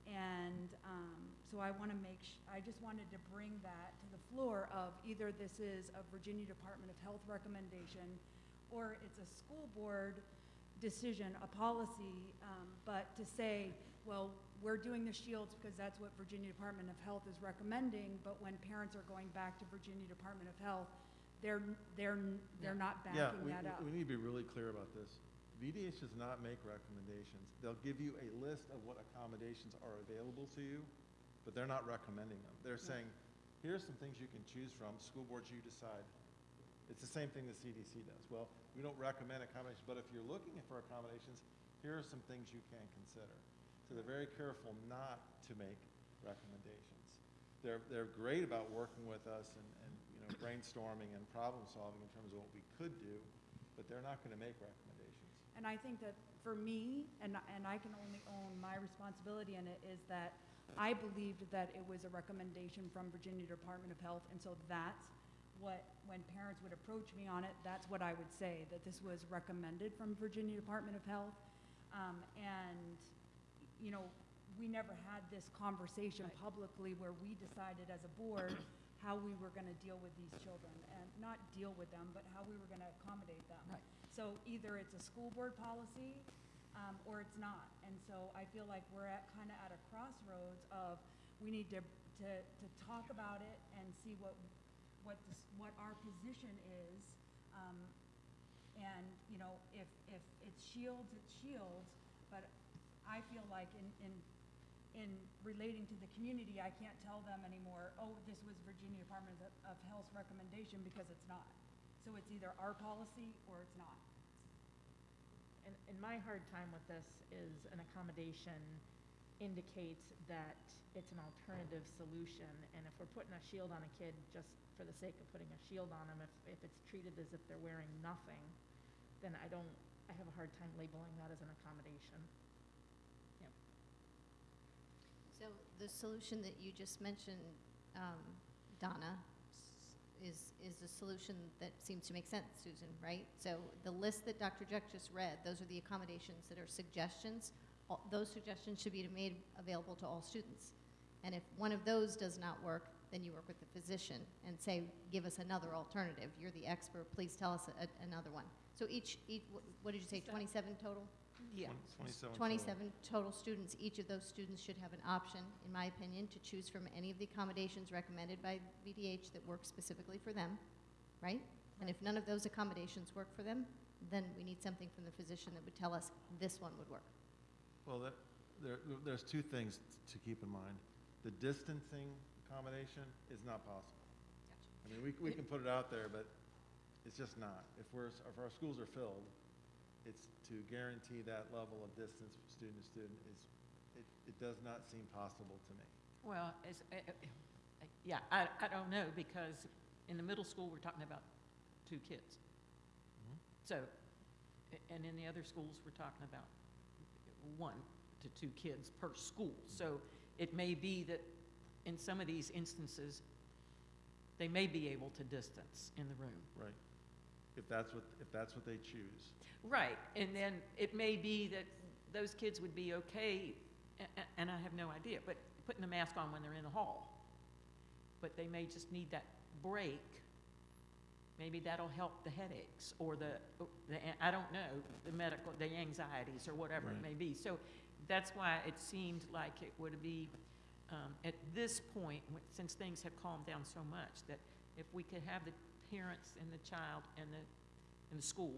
And um, so I want to make, I just wanted to bring that to the floor of either this is a Virginia Department of Health recommendation or it's a school board decision, a policy, um, but to say, well, we're doing the shields because that's what Virginia Department of Health is recommending, but when parents are going back to Virginia Department of Health, they're, they're, they're not Yeah, backing we, that up. we need to be really clear about this. VDH does not make recommendations. They'll give you a list of what accommodations are available to you, but they're not recommending them. They're mm. saying, here's some things you can choose from, school boards, you decide. It's the same thing the CDC does. Well, we don't recommend accommodations, but if you're looking for accommodations, here are some things you can consider. So they're very careful not to make recommendations. They're, they're great about working with us and, and, you know, brainstorming and problem solving in terms of what we could do, but they're not gonna make recommendations. And I think that for me, and, and I can only own my responsibility in it, is that I believed that it was a recommendation from Virginia Department of Health, and so that's what, when parents would approach me on it, that's what I would say, that this was recommended from Virginia Department of Health. Um, and, you know, we never had this conversation publicly where we decided as a board how we were gonna deal with these children, and not deal with them, but how we were gonna accommodate them. Right. So either it's a school board policy, um, or it's not. And so I feel like we're at, kinda at a crossroads of, we need to, to, to talk about it and see what, what this, what our position is. Um, and, you know, if, if it's shields, it's shields, I feel like in, in, in relating to the community, I can't tell them anymore, oh, this was Virginia Department of, of Health's recommendation, because it's not. So it's either our policy or it's not. And, and my hard time with this is an accommodation indicates that it's an alternative solution, and if we're putting a shield on a kid just for the sake of putting a shield on them, if, if it's treated as if they're wearing nothing, then I don't, I have a hard time labeling that as an accommodation. So the solution that you just mentioned, um, Donna, is, is a solution that seems to make sense, Susan, right? So the list that Dr. Jeck just read, those are the accommodations that are suggestions. All- Those suggestions should be made available to all students. And if one of those does not work, then you work with the physician and say, give us another alternative. You're the expert, please tell us a- another one. So each, each, what did you say, 27 total? Yeah. Twenty-seven total. 27 total students, each of those students should have an option, in my opinion, to choose from any of the accommodations recommended by VDH that work specifically for them, right? And if none of those accommodations work for them, then we need something from the physician that would tell us this one would work. Well, that, there, there's two things to keep in mind. The distancing accommodation is not possible. I mean, we, we can put it out there, but it's just not. If we're, if our schools are filled, it's to guarantee that level of distance from student to student is, it, it does not seem possible to me. Well, as, uh, yeah, I, I don't know, because in the middle school, we're talking about two kids. Mhm. So, a- and in the other schools, we're talking about one to two kids per school. So it may be that in some of these instances, they may be able to distance in the room. Right. If that's what, if that's what they choose. Right, and then it may be that those kids would be okay, a- a- and I have no idea, but putting the mask on when they're in the hall. But they may just need that break. Maybe that'll help the headaches or the, the, I don't know, the medical, the anxieties or whatever it Right. may be. So that's why it seemed like it would be, um, at this point, w- since things have calmed down so much, that if we could have the parents and the child and the, and the school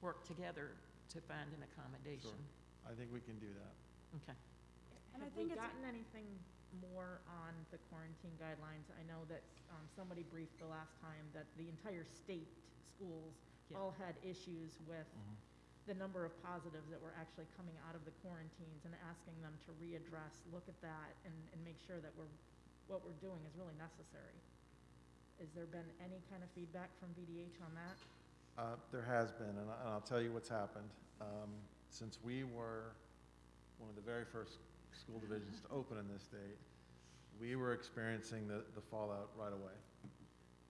work together to find an accommodation. I think we can do that. Okay. And I Have think we it's- gotten anything more on the quarantine guidelines? I know that um, somebody briefed the last time that the entire state schools Yeah. all had issues with the number of positives that were actually coming out of the quarantines and asking them to readdress, look at that, and, and make sure that we're, what we're doing is really necessary. Has there been any kind of feedback from VDH on that? Uh, There has been, and I- and I'll tell you what's happened. Um, Since we were one of the very first school divisions to open in this state, we were experiencing the the fallout right away.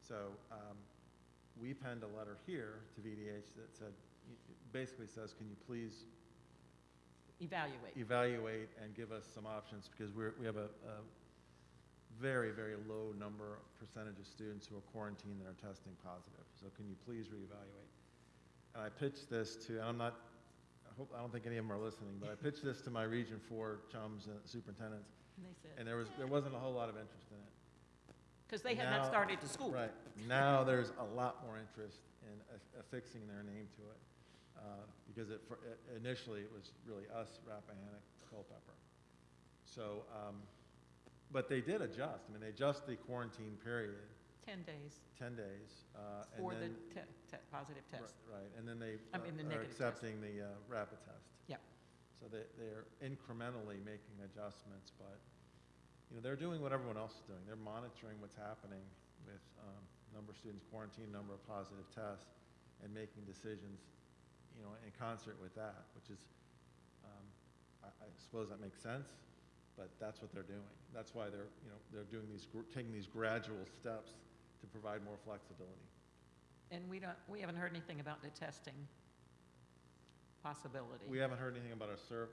So um, we penned a letter here to VDH that said, basically says, can you please Evaluate. evaluate and give us some options, because we're, we have a, a very, very low number, percentage of students who are quarantined that are testing positive. So can you please reevaluate? And I pitched this to, and I'm not hope, I don't think any of them are listening, but I pitched this to my Region Four chums and superintendents, And they said, and there was, there wasn't a whole lot of interest in it. because they had not started to school. Right. Now, there's a lot more interest in affixing their name to it, uh, because it, for- i- initially, it was really us, Rappahannock, Culpeper. So, um, but they did adjust. I mean, they adjust the quarantine period, 10 days 10 days, uh, and for the then. te- te- positive Ri- test. Right, and then they I mean, the uh, are negative test. accepting the uh, rapid test. Yep. So they, they're incrementally making adjustments, but, you know, they're doing what everyone else is doing. They're monitoring what's happening with um, number of students quarantined, number of positive tests, and making decisions, you know, in concert with that, which is, um, I, I suppose that makes sense, but that's what they're doing. That's why they're, you know, they're doing these, taking these gradual steps to provide more flexibility. And we don't, we haven't heard anything about the testing possibility. We haven't heard anything about our serv,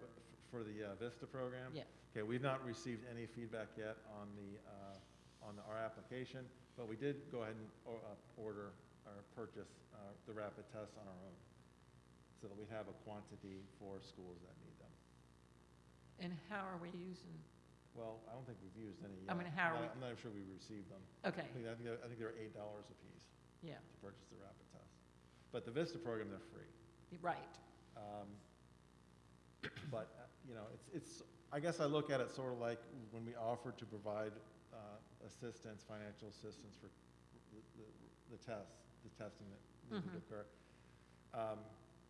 for the uh, Vista program? Yeah. Okay, we've not received any feedback yet on the, uh, on our application, but we did go ahead and o- uh, order or purchase uh, the rapid tests on our own, so that we have a quantity for schools that need them. And how are we using, Well, I don't think we've used any I mean, how are I'm we- not- I'm not sure we received them. okay, I think, I think they're- I think they're eight dollars apiece yeah, to purchase the rapid test. But the Vista program, they're free. right. Um, But, uh, you know, it's, it's, I guess I look at it sort of like when we offered to provide uh, assistance, financial assistance for the, the- the tests, the testing that needed to Mhm. occur. Um,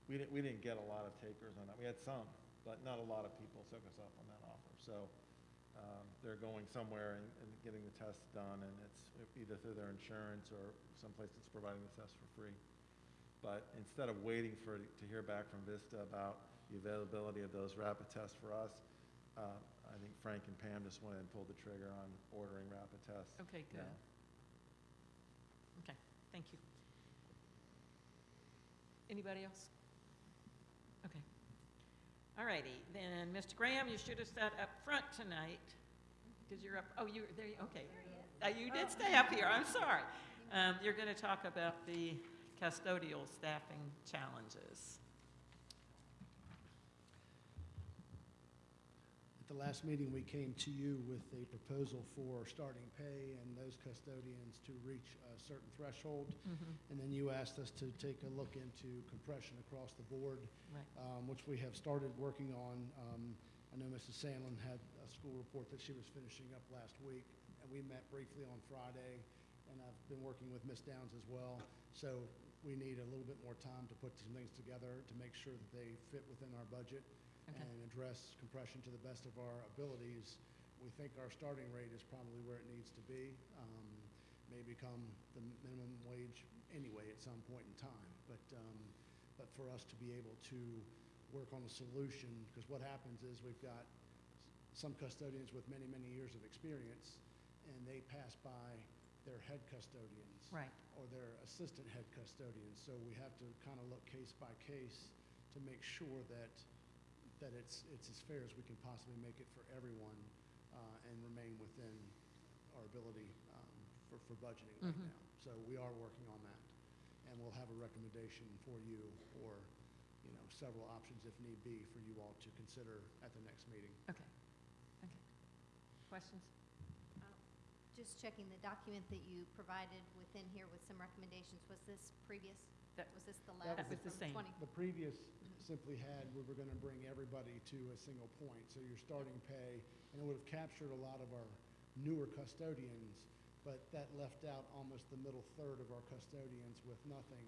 We didn't, we didn't get a lot of takers on that. We had some, but not a lot of people took us up on that offer. So um, they're going somewhere and, and getting the test done, and it's either through their insurance or someplace that's providing the test for free. But instead of waiting for, to hear back from Vista about the availability of those rapid tests for us, uh, I think Frank and Pam just went and pulled the trigger on ordering rapid tests. Okay, good. now. Okay, thank you. Anybody else? All righty, then, Mr. Graham, you should have sat up front tonight, because you're up, oh, you're, there, okay. Uh, You did stay up here, I'm sorry. Um, You're going to talk about the custodial staffing challenges. The last meeting, we came to you with a proposal for starting pay and those custodians to reach a certain threshold. And then you asked us to take a look into compression across the board, Right. um, which we have started working on. Um, I know Mrs. Sandlin had a school report that she was finishing up last week, and we met briefly on Friday, and I've been working with Ms. Downs as well. So we need a little bit more time to put some things together to make sure that they fit within our budget Okay. and address compression to the best of our abilities. We think our starting rate is probably where it needs to be. Um, May become the minimum wage anyway at some point in time. But, um, but for us to be able to work on a solution, because what happens is we've got some custodians with many, many years of experience, and they pass by their head custodians Right, or their assistant head custodians. So we have to kind of look case by case to make sure that, that it's, it's as fair as we can possibly make it for everyone uh, and remain within our ability um, for, for budgeting right Mhm. now. So we are working on that. And we'll have a recommendation for you or, you know, several options if need be for you all to consider at the next meeting. okay, okay. Questions? Just checking the document that you provided within here with some recommendations, was this previous? That- Was this the That last was the from same. 20? The previous simply had, we were going to bring everybody to a single point, so your starting pay, and it would have captured a lot of our newer custodians, but that left out almost the middle third of our custodians with nothing.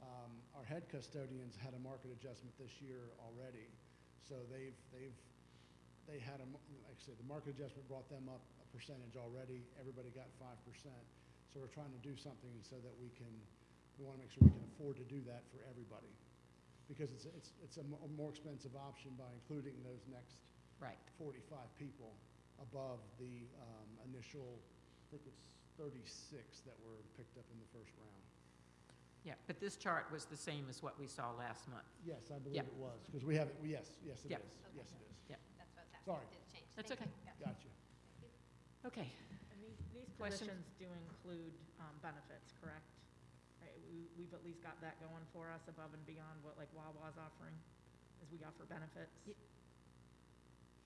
Um, Our head custodians had a market adjustment this year already, so they've, they've, they had a, m- like I said, the market adjustment brought them up a percentage already, everybody got five percent. So we're trying to do something so that we can, we want to make sure we can afford to do that for everybody because it's, it's, it's a mo- more expensive option by including those next Right, 45 people above the um, initial, I think it's 36 that were picked up in the first round. yeah, but this chart was the same as what we saw last month. Yes, I believe Yeah. it was, because we have, it. yes, yes, it Yeah. is. Okay. Yes, it is. That's what I was asking. Sorry. It did change. That's Thank okay. you. Yeah. Gotcha. Okay, And these, these Questions? positions do include um, benefits, correct? Right, we, we've at least got that going for us above and beyond what like Wawa's offering? as we offer benefits. Ye-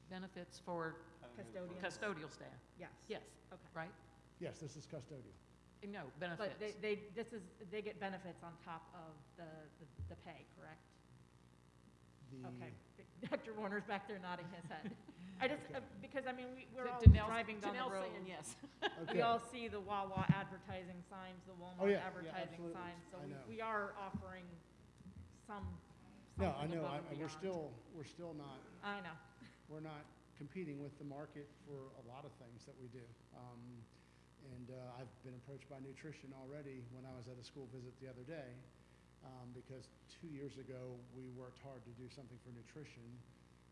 Benefits for Custodians. custodial staff, Yes. yes, Okay. right? Yes, this is custodial. No, But they, benefits. they, this is, they get benefits on top of the, the- the pay, correct? The- Okay. Dr. Warner's back there nodding his head. I just, uh, because, I mean, we, we're all Janelle's- driving down the Janelle's road. saying yes. We Okay. all see the Wawa advertising signs, the Oh, Walmart yeah, yeah, advertising absolutely. signs, so I we, know. we are offering some, No, I something know, above I, and we're beyond. still, we're still not, I know. we're not competing with the market for a lot of things that we do. Um, and, uh, I've been approached by nutrition already when I was at a school visit the other day, um, because two years ago, we worked hard to do something for nutrition,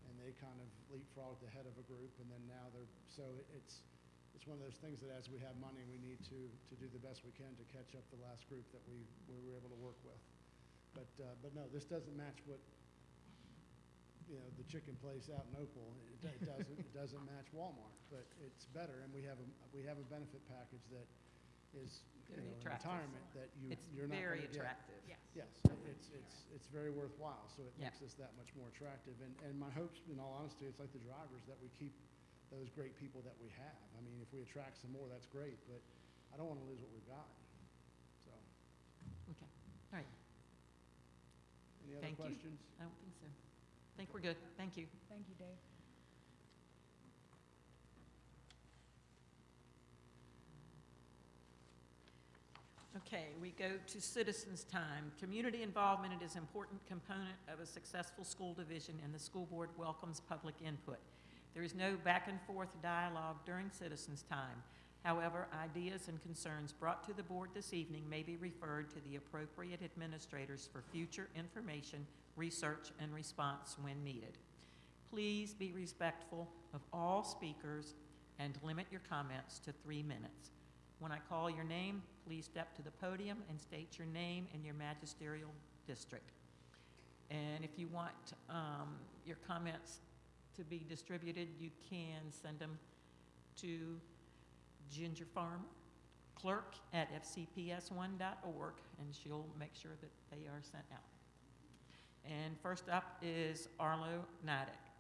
and they kind of leapfrogged ahead of a group, and then now they're, so it's, it's one of those things that as we have money, we need to, to do the best we can to catch up the last group that we, we were able to work with. But, uh, but no, this doesn't match what, you know, the chicken place out in Opal. It it doesn't, it doesn't match Walmart, but it's better, and we have a, we have a benefit package that is, you Very know, in attractive. retirement that you, It's you're not very gonna get. attractive. Yes. Yes, it's, it's, it's very worthwhile, so it Yeah. makes us that much more attractive. And, and my hopes, in all honesty, it's like the drivers, that we keep those great people that we have. I mean, if we attract some more, that's great, but I don't want to lose what we've got, so. Okay, all right, Any other Thank you. questions? I don't think so. I think we're good, thank you. Thank you, Dave. Okay, we go to citizens' time. Community involvement is an important component of a successful school division, and the school board welcomes public input. There is no back and forth dialogue during citizens' time. However, ideas and concerns brought to the board this evening may be referred to the appropriate administrators for future information, research, and response when needed. Please be respectful of all speakers and limit your comments to three minutes. When I call your name, please step to the podium and state your name and your magisterial district. And if you want um, your comments to be distributed, you can send them to Ginger Farmer, clerk at fcps1.org, and she'll make sure that they are sent out. And first up is Arlo Nidek.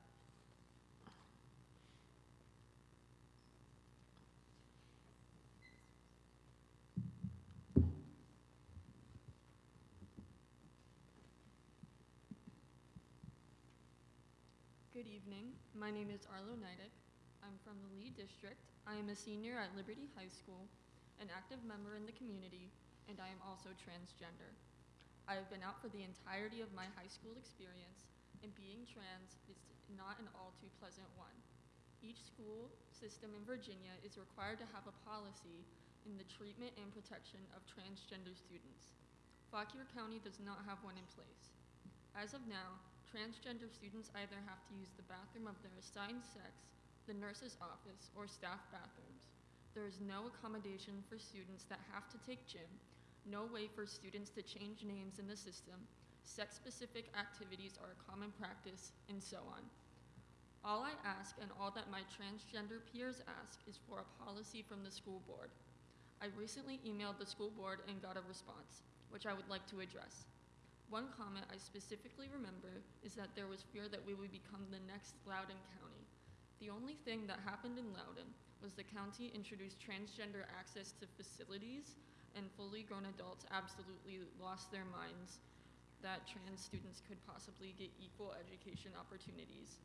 Good evening. My name is Arlo Nidek. I'm from the Lee District. I am a senior at Liberty High School, an active member in the community, and I am also transgender. I have been out for the entirety of my high school experience, and being trans is not an all too pleasant one. Each school system in Virginia is required to have a policy in the treatment and protection of transgender students. Fauquier County does not have one in place. As of now, transgender students either have to use the bathroom of their assigned sex, the nurse's office, or staff bathrooms. There is no accommodation for students that have to take gym, no way for students to change names in the system, sex specific activities are a common practice, and so on. All I ask and all that my transgender peers ask is for a policy from the school board. I recently emailed the school board and got a response, which I would like to address. One comment I specifically remember is that there was fear that we would become the next Loudoun County. The only thing that happened in Loudoun was the county introduced transgender access to facilities, and fully grown adults absolutely lost their minds that trans students could possibly get equal education opportunities.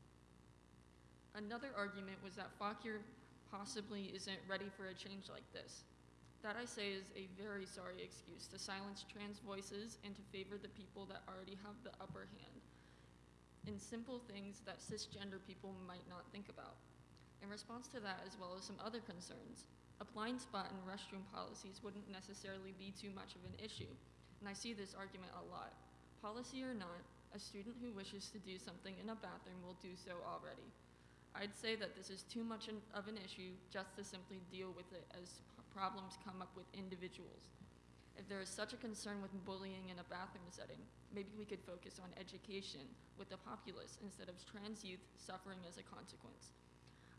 Another argument was that Fauquier possibly isn't ready for a change like this. That I say is a very sorry excuse to silence trans voices and to favor the people that already have the upper hand in simple things that cisgender people might not think about. In response to that, as well as some other concerns, a blind spot in restroom policies wouldn't necessarily be too much of an issue, and I see this argument a lot. Policy or not, a student who wishes to do something in a bathroom will do so already. I'd say that this is too much of an issue just to simply deal with it as problems come up with individuals. If there is such a concern with bullying in a bathroom setting, maybe we could focus on education with the populace instead of trans youth suffering as a consequence.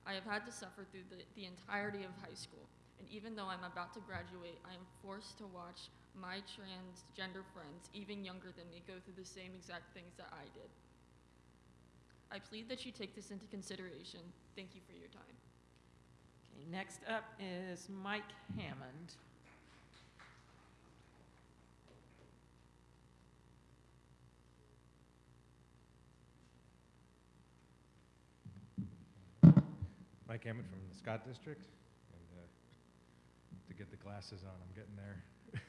I have had to suffer through the, the entirety of high school, and even though I'm about to graduate, I am forced to watch my transgender friends, even younger than me, go through the same exact things that I did. I plead that you take this into consideration. Thank you for your time. Next up is Mike Hammond. Mike Hammond from the Scott District, and uh, to get the glasses on, I'm getting there.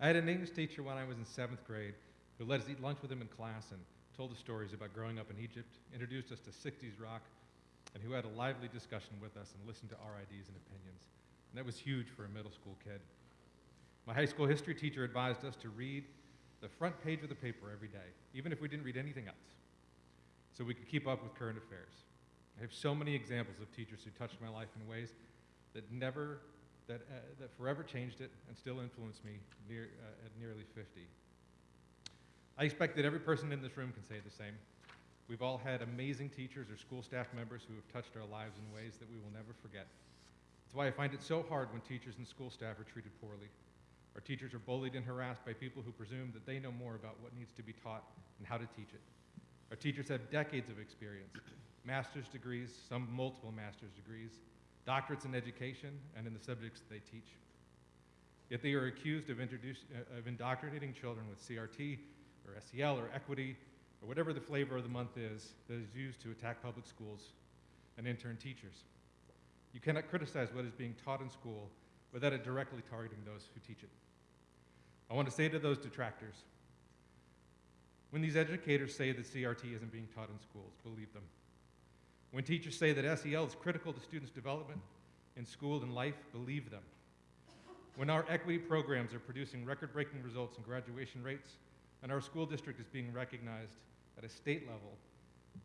I had an English teacher when I was in seventh grade who let us eat lunch with him in class and told us stories about growing up in Egypt, introduced us to 60s rock, and who had a lively discussion with us and listened to our ideas and opinions. And that was huge for a middle school kid. My high school history teacher advised us to read the front page of the paper every day, even if we didn't read anything else, so we could keep up with current affairs. I have so many examples of teachers who touched my life in ways that never, that, uh, that forever changed it and still influence me near, uh, at nearly 50. I expect that every person in this room can say the same. We've all had amazing teachers or school staff members who have touched our lives in ways that we will never forget. That's why I find it so hard when teachers and school staff are treated poorly. Our teachers are bullied and harassed by people who presume that they know more about what needs to be taught and how to teach it. Our teachers have decades of experience, master's degrees, some multiple master's degrees, doctorates in education and in the subjects that they teach. Yet they are accused of, uh, of indoctrinating children with CRT or SEL or equity or whatever the flavor of the month is that is used to attack public schools and intern teachers. You cannot criticize what is being taught in school without it directly targeting those who teach it. I want to say to those detractors, when these educators say that CRT isn't being taught in schools, believe them. When teachers say that SEL is critical to students' development in school and life, believe them. When our equity programs are producing record-breaking results in graduation rates, and our school district is being recognized at a state level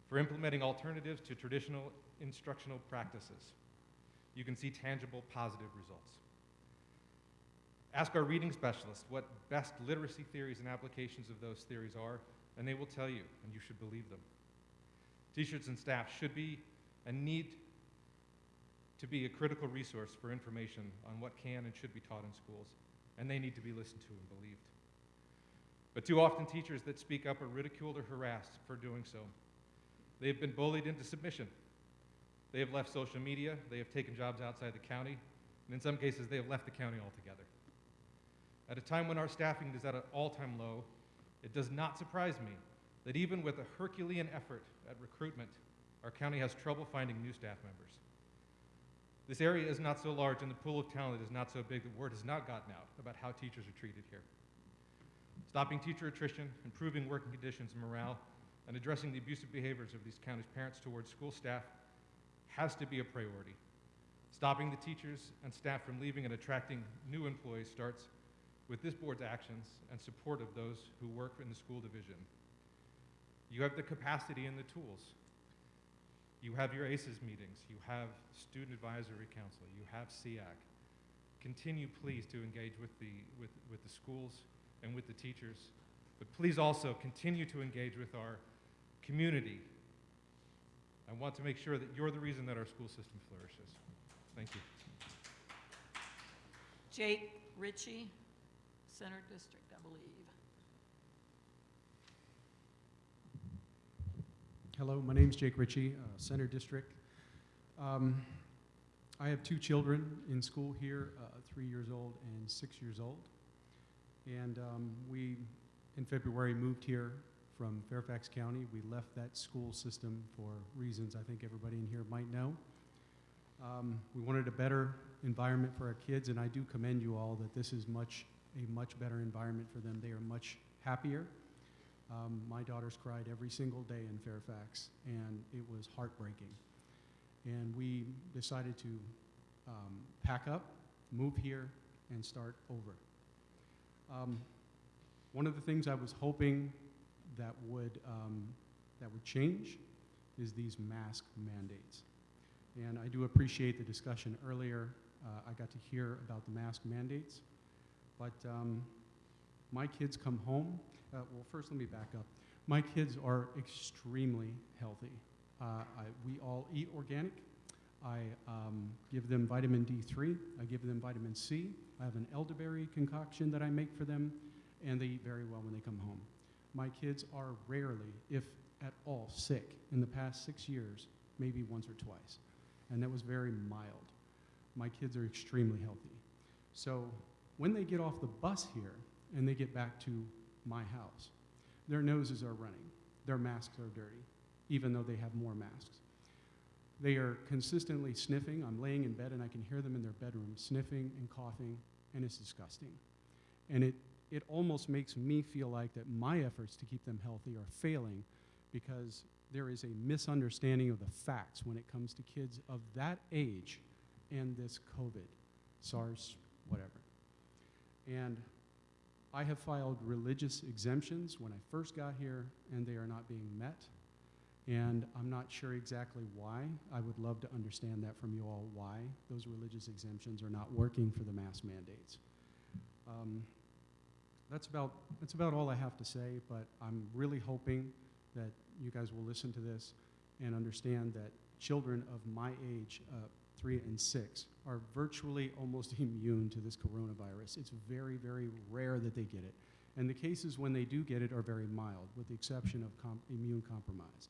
for implementing alternatives to traditional instructional practices, you can see tangible positive results. Ask our reading specialists what best literacy theories and applications of those theories are, and they will tell you, and you should believe them. Teachers and staff should be and need to be a critical resource for information on what can and should be taught in schools, and they need to be listened to and believed. But too often, teachers that speak up are ridiculed or harassed for doing so. They have been bullied into submission. They have left social media, they have taken jobs outside the county, and in some cases, they have left the county altogether. At a time when our staffing is at an all time low, it does not surprise me that even with a Herculean effort at recruitment, our county has trouble finding new staff members. This area is not so large and the pool of talent is not so big that word has not gotten out about how teachers are treated here. Stopping teacher attrition, improving working conditions and morale, and addressing the abusive behaviors of these county's parents towards school staff has to be a priority. Stopping the teachers and staff from leaving and attracting new employees starts with this board's actions and support of those who work in the school division. You have the capacity and the tools. You have your ACES meetings. You have Student Advisory Council. You have SEAC. Continue, please, to engage with the, with, with the schools and with the teachers. But please also continue to engage with our community. I want to make sure that you're the reason that our school system flourishes. Thank you. Jake Ritchie, Center District, I believe. Hello, my name is Jake Ritchie, uh, Center District. Um, I have two children in school here, uh, three years old and six years old. And um, we, in February, moved here from Fairfax County. We left that school system for reasons I think everybody in here might know. Um, we wanted a better environment for our kids, and I do commend you all that this is much a much better environment for them. They are much happier. Um, my daughters cried every single day in Fairfax, and it was heartbreaking. And we decided to um, pack up, move here, and start over. Um, one of the things I was hoping that would, um, that would change is these mask mandates. And I do appreciate the discussion earlier. Uh, I got to hear about the mask mandates. But um, my kids come home. Uh, well, first, let me back up. My kids are extremely healthy. Uh, I, we all eat organic. I um, give them vitamin D3. I give them vitamin C. I have an elderberry concoction that I make for them, and they eat very well when they come home. My kids are rarely, if at all sick in the past six years, maybe once or twice. And that was very mild. My kids are extremely healthy. So when they get off the bus here and they get back to my house, their noses are running, their masks are dirty, even though they have more masks. They are consistently sniffing. I'm laying in bed and I can hear them in their bedroom sniffing and coughing, and it's disgusting. And it, it almost makes me feel like that my efforts to keep them healthy are failing because there is a misunderstanding of the facts when it comes to kids of that age and this COVID, SARS, whatever. And I have filed religious exemptions when I first got here, and they are not being met. And I'm not sure exactly why. I would love to understand that from you all, why those religious exemptions are not working for the mask mandates. Um, that's about, that's about all I have to say, but I'm really hoping that you guys will listen to this and understand that children of my age, uh, three and six, are virtually almost immune to this coronavirus. It's very, very rare that they get it. And the cases when they do get it are very mild, with the exception of com- immune compromised.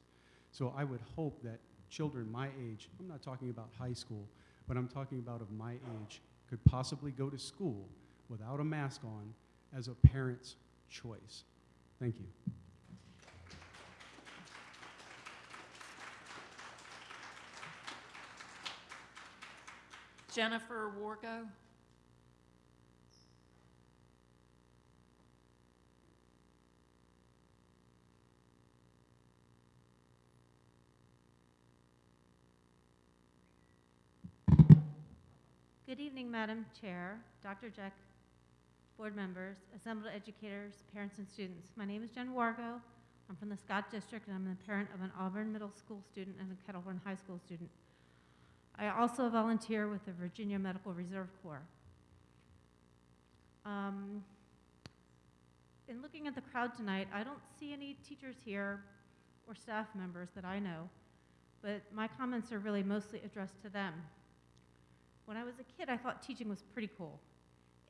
So I would hope that children my age, I'm not talking about high school, but I'm talking about of my age, could possibly go to school without a mask on as a parent's choice. Thank you. Jennifer Wargo? Good evening, Madam Chair, Dr. Jeck, board members, assembled educators, parents, and students. My name is Jen Wargo. I'm from the Scott District, and I'm the parent of an Auburn Middle School student and a Kettle Run High School student. I also volunteer with the Virginia Medical Reserve Corps. Um, in looking at the crowd tonight, I don't see any teachers here or staff members that I know, but my comments are really mostly addressed to them. When I was a kid, I thought teaching was pretty cool,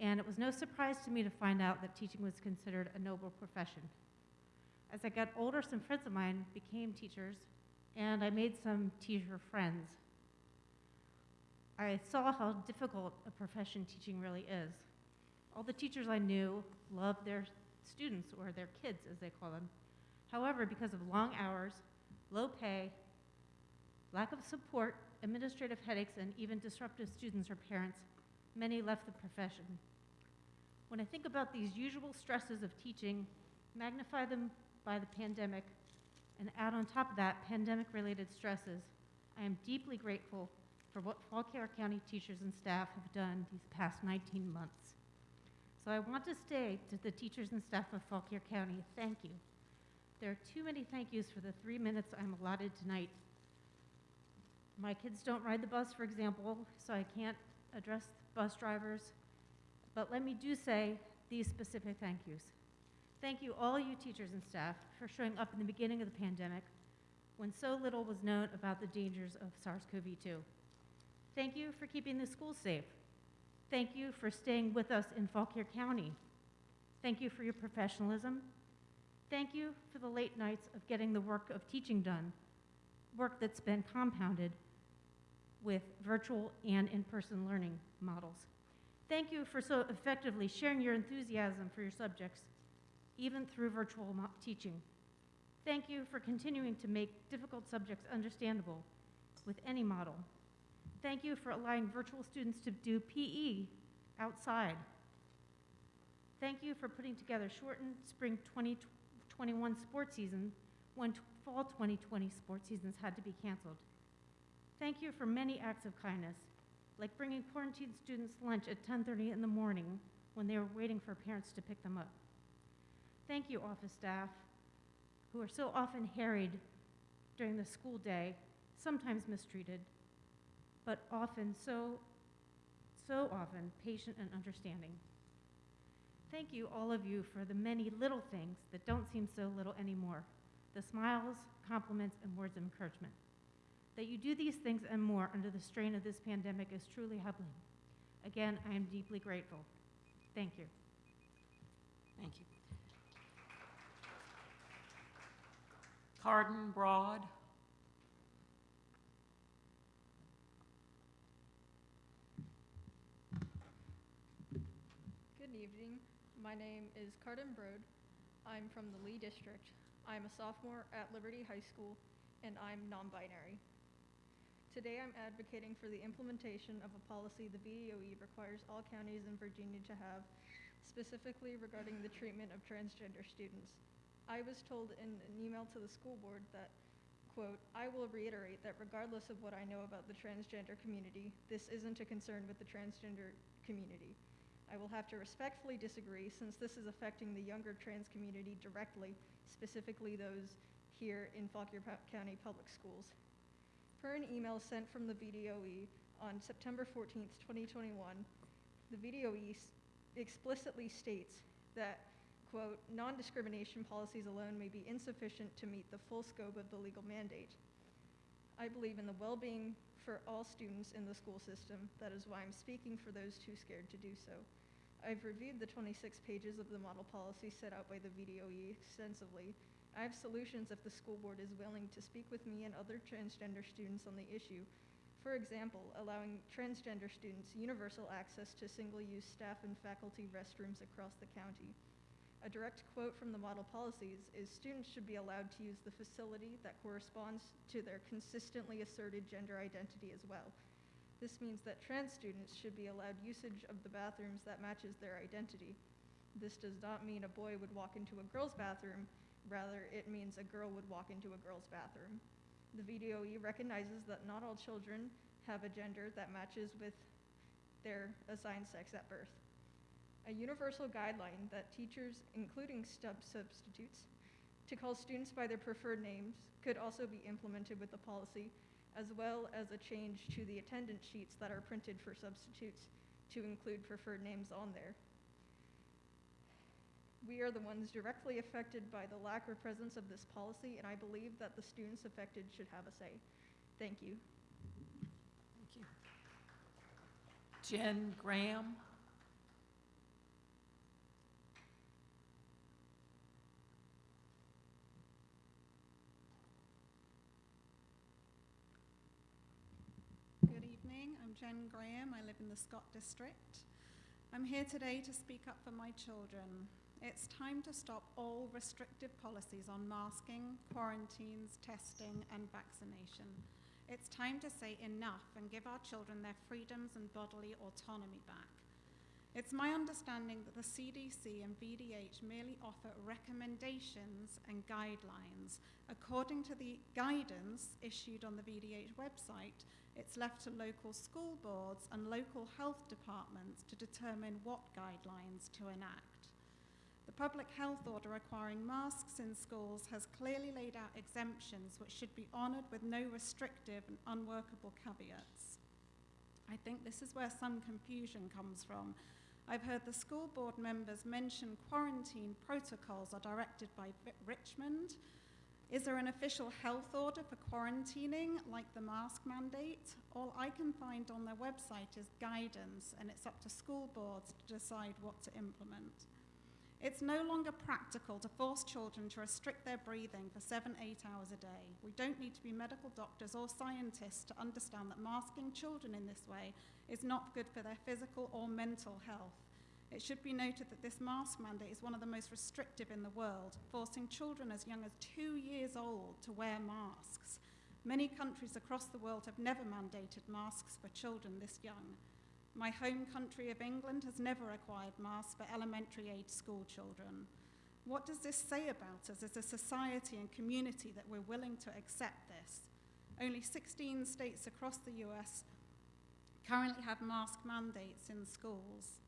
and it was no surprise to me to find out that teaching was considered a noble profession. As I got older, some friends of mine became teachers, and I made some teacher friends. I saw how difficult a profession teaching really is. All the teachers I knew loved their students, or their kids as they call them. However, because of long hours, low pay, lack of support, administrative headaches, and even disruptive students or parents, many left the profession. When I think about these usual stresses of teaching, magnify them by the pandemic, and add on top of that pandemic-related stresses, I am deeply grateful for what Fauquier County teachers and staff have done these past 19 months. So I want to say to the teachers and staff of Fauquier County, thank you. There are too many thank yous for the three minutes I'm allotted tonight. My kids don't ride the bus, for example, so I can't address bus drivers. But let me do say these specific thank yous. Thank you, all you teachers and staff, for showing up in the beginning of the pandemic when so little was known about the dangers of SARS CoV 2. Thank you for keeping the schools safe. Thank you for staying with us in Fauquier County. Thank you for your professionalism. Thank you for the late nights of getting the work of teaching done, work that's been compounded with virtual and in-person learning models. Thank you for so effectively sharing your enthusiasm for your subjects, even through virtual teaching. Thank you for continuing to make difficult subjects understandable with any model. Thank you for allowing virtual students to do PE outside. Thank you for putting together shortened spring 2021 sports season when fall 2020 sports seasons had to be canceled. Thank you for many acts of kindness, like bringing quarantined students lunch at 10:30 in the morning when they were waiting for parents to pick them up. Thank you, office staff, who are so often harried during the school day, sometimes mistreated, but often so, so often patient and understanding. Thank you, all of you, for the many little things that don't seem so little anymore the smiles, compliments, and words of encouragement. That you do these things and more under the strain of this pandemic is truly humbling. Again, I am deeply grateful. Thank you. Thank you. Carden Broad. Good evening. My name is Carden Broad. I'm from the Lee District. I'm a sophomore at Liberty High School, and I'm non-binary. Today, I'm advocating for the implementation of a policy the VDOE requires all counties in Virginia to have, specifically regarding the treatment of transgender students. I was told in an email to the school board that, quote, "I will reiterate that regardless of what I know about the transgender community, this isn't a concern with the transgender community. I will have to respectfully disagree since this is affecting the younger trans community directly, specifically those here in Fauquier County Public Schools. Per an email sent from the VDOE on September 14th, 2021, the VDOE explicitly states that, quote, "Non-discrimination policies alone may be insufficient to meet the full scope of the legal mandate. I believe in the well-being for all students in the school system. That is why I'm speaking for those too scared to do so. I've reviewed the 26 pages of the model policy set out by the VDOE extensively. I have solutions if the school board is willing to speak with me and other transgender students on the issue. For example, allowing transgender students universal access to single-use staff and faculty restrooms across the county. A direct quote from the model policies is students should be allowed to use the facility that corresponds to their consistently asserted gender identity as well. This means that trans students should be allowed usage of the bathrooms that matches their identity. This does not mean a boy would walk into a girl's bathroom, rather it means a girl would walk into a girl's bathroom. The VDOE recognizes that not all children have a gender that matches with their assigned sex at birth. A universal guideline that teachers, including stub substitutes, to call students by their preferred names could also be implemented with the policy, as well as a change to the attendance sheets that are printed for substitutes to include preferred names on there. We are the ones directly affected by the lack or presence of this policy, and I believe that the students affected should have a say. Thank you. Thank you. Jen Graham. Good evening. I'm Jen Graham. I live in the Scott District. I'm here today to speak up for my children. It's time to stop all restrictive policies on masking, quarantines, testing, and vaccination. It's time to say enough and give our children their freedoms and bodily autonomy back. It's my understanding that the CDC and VDH merely offer recommendations and guidelines. According to the guidance issued on the VDH website, it's left to local school boards and local health departments to determine what guidelines to enact. The public health order requiring masks in schools has clearly laid out exemptions which should be honoured with no restrictive and unworkable caveats. I think this is where some confusion comes from. I've heard the school board members mention quarantine protocols are directed by Richmond. Is there an official health order for quarantining, like the mask mandate? All I can find on their website is guidance, and it's up to school boards to decide what to implement. It's no longer practical to force children to restrict their breathing for seven, eight hours a day. We don't need to be medical doctors or scientists to understand that masking children in this way is not good for their physical or mental health. It should be noted that this mask mandate is one of the most restrictive in the world, forcing children as young as two years old to wear masks. Many countries across the world have never mandated masks for children this young. My home country of England has never required masks for elementary age school children. What does this say about us as a society and community that we're willing to accept this? Only 16 states across the US currently have mask mandates in schools.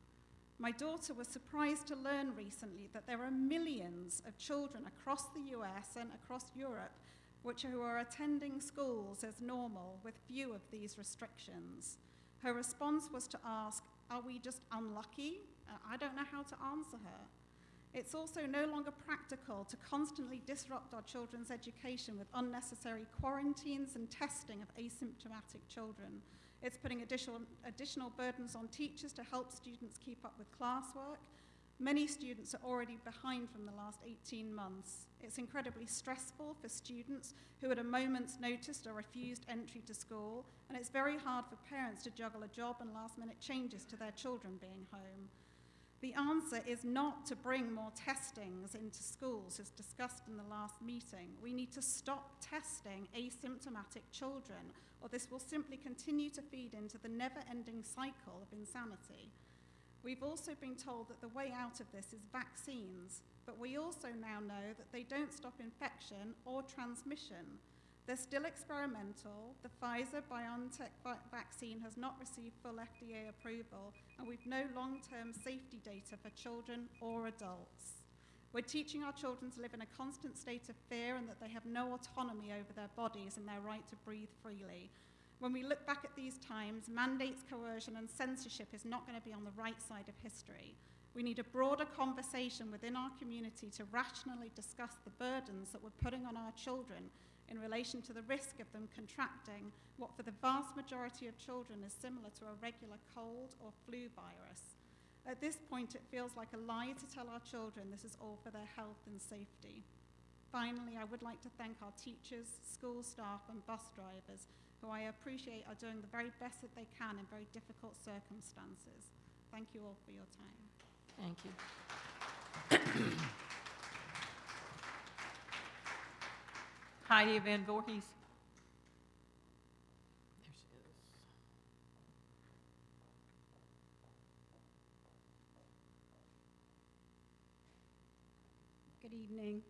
My daughter was surprised to learn recently that there are millions of children across the US and across Europe which who are attending schools as normal with few of these restrictions. Her response was to ask, Are we just unlucky? Uh, I don't know how to answer her. It's also no longer practical to constantly disrupt our children's education with unnecessary quarantines and testing of asymptomatic children. It's putting additional, additional burdens on teachers to help students keep up with classwork. Many students are already behind from the last 18 months. It's incredibly stressful for students who at a moment's notice are refused entry to school, and it's very hard for parents to juggle a job and last minute changes to their children being home. The answer is not to bring more testings into schools, as discussed in the last meeting. We need to stop testing asymptomatic children, or this will simply continue to feed into the never ending cycle of insanity. We've also been told that the way out of this is vaccines, but we also now know that they don't stop infection or transmission. They're still experimental. The Pfizer BioNTech vaccine has not received full FDA approval, and we've no long term safety data for children or adults. We're teaching our children to live in a constant state of fear and that they have no autonomy over their bodies and their right to breathe freely. When we look back at these times, mandates, coercion, and censorship is not going to be on the right side of history. We need a broader conversation within our community to rationally discuss the burdens that we're putting on our children in relation to the risk of them contracting what, for the vast majority of children, is similar to a regular cold or flu virus. At this point, it feels like a lie to tell our children this is all for their health and safety. Finally, I would like to thank our teachers, school staff, and bus drivers, who I appreciate are doing the very best that they can in very difficult circumstances. Thank you all for your time. Thank you. Heidi Van Voorhees. There she is. Good evening.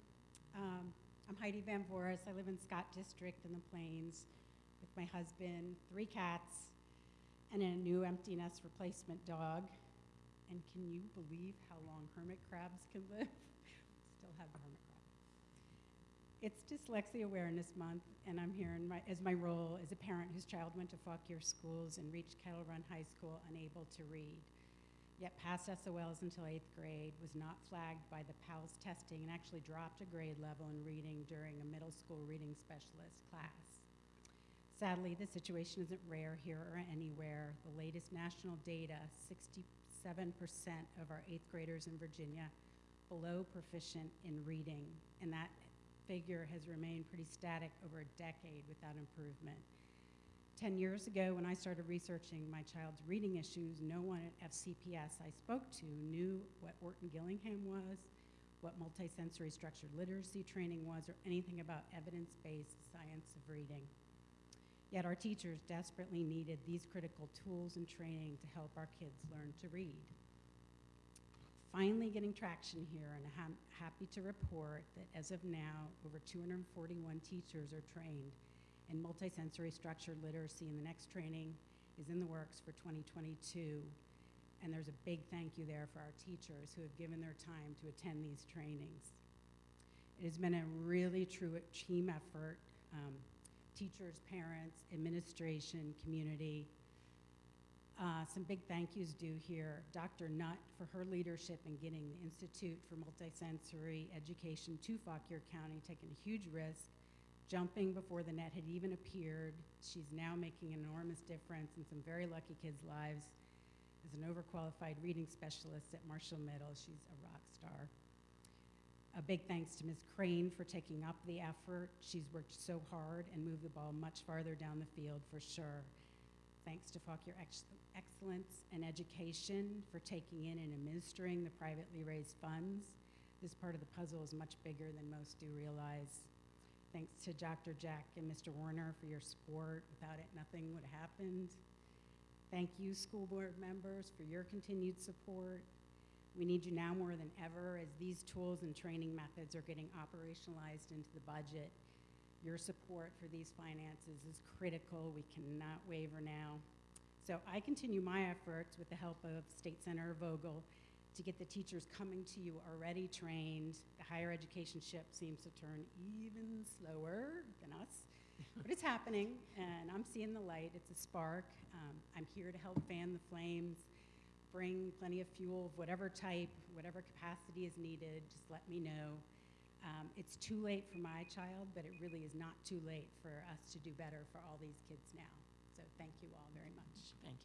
Um, I'm Heidi Van Voris. I live in Scott District in the Plains with my husband, three cats, and a new empty nest replacement dog. And can you believe how long hermit crabs can live? Still have the hermit crab. It's Dyslexia Awareness Month, and I'm here in my, as my role as a parent whose child went to Fauquier schools and reached Kettle Run High School unable to read. Yet passed SOLs until eighth grade, was not flagged by the PALS testing, and actually dropped a grade level in reading during a middle school reading specialist class. Sadly, the situation isn't rare here or anywhere. The latest national data 67% of our eighth graders in Virginia below proficient in reading, and that figure has remained pretty static over a decade without improvement. 10 years ago, when I started researching my child's reading issues, no one at FCPS I spoke to knew what Orton Gillingham was, what multisensory structured literacy training was, or anything about evidence based science of reading. Yet our teachers desperately needed these critical tools and training to help our kids learn to read. Finally, getting traction here, and I'm happy to report that as of now, over 241 teachers are trained in multisensory structured literacy, and the next training is in the works for 2022. And there's a big thank you there for our teachers who have given their time to attend these trainings. It has been a really true team effort. Um, teachers, parents, administration, community. Uh, some big thank yous due here. Dr. Nutt for her leadership in getting the Institute for Multisensory Education to Fauquier County, taking a huge risk, jumping before the net had even appeared. She's now making an enormous difference in some very lucky kids' lives. As an overqualified reading specialist at Marshall Middle, she's a rock star. A big thanks to Ms. Crane for taking up the effort. She's worked so hard and moved the ball much farther down the field for sure. Thanks to Fauquier Ex Excellence and Education for taking in and administering the privately raised funds. This part of the puzzle is much bigger than most do realize. Thanks to Dr. Jeck and Mr. Warner for your support. Without it, nothing would have happened. Thank you, school board members, for your continued support. We need you now more than ever as these tools and training methods are getting operationalized into the budget. Your support for these finances is critical. We cannot waver now. So I continue my efforts with the help of State Senator Vogel to get the teachers coming to you already trained. The higher education ship seems to turn even slower than us, but it's happening, and I'm seeing the light. It's a spark. Um, I'm here to help fan the flames, bring plenty of fuel of whatever type, whatever capacity is needed. Just let me know. Um, it's too late for my child, but it really is not too late for us to do better for all these kids now. So thank you all very much. Thank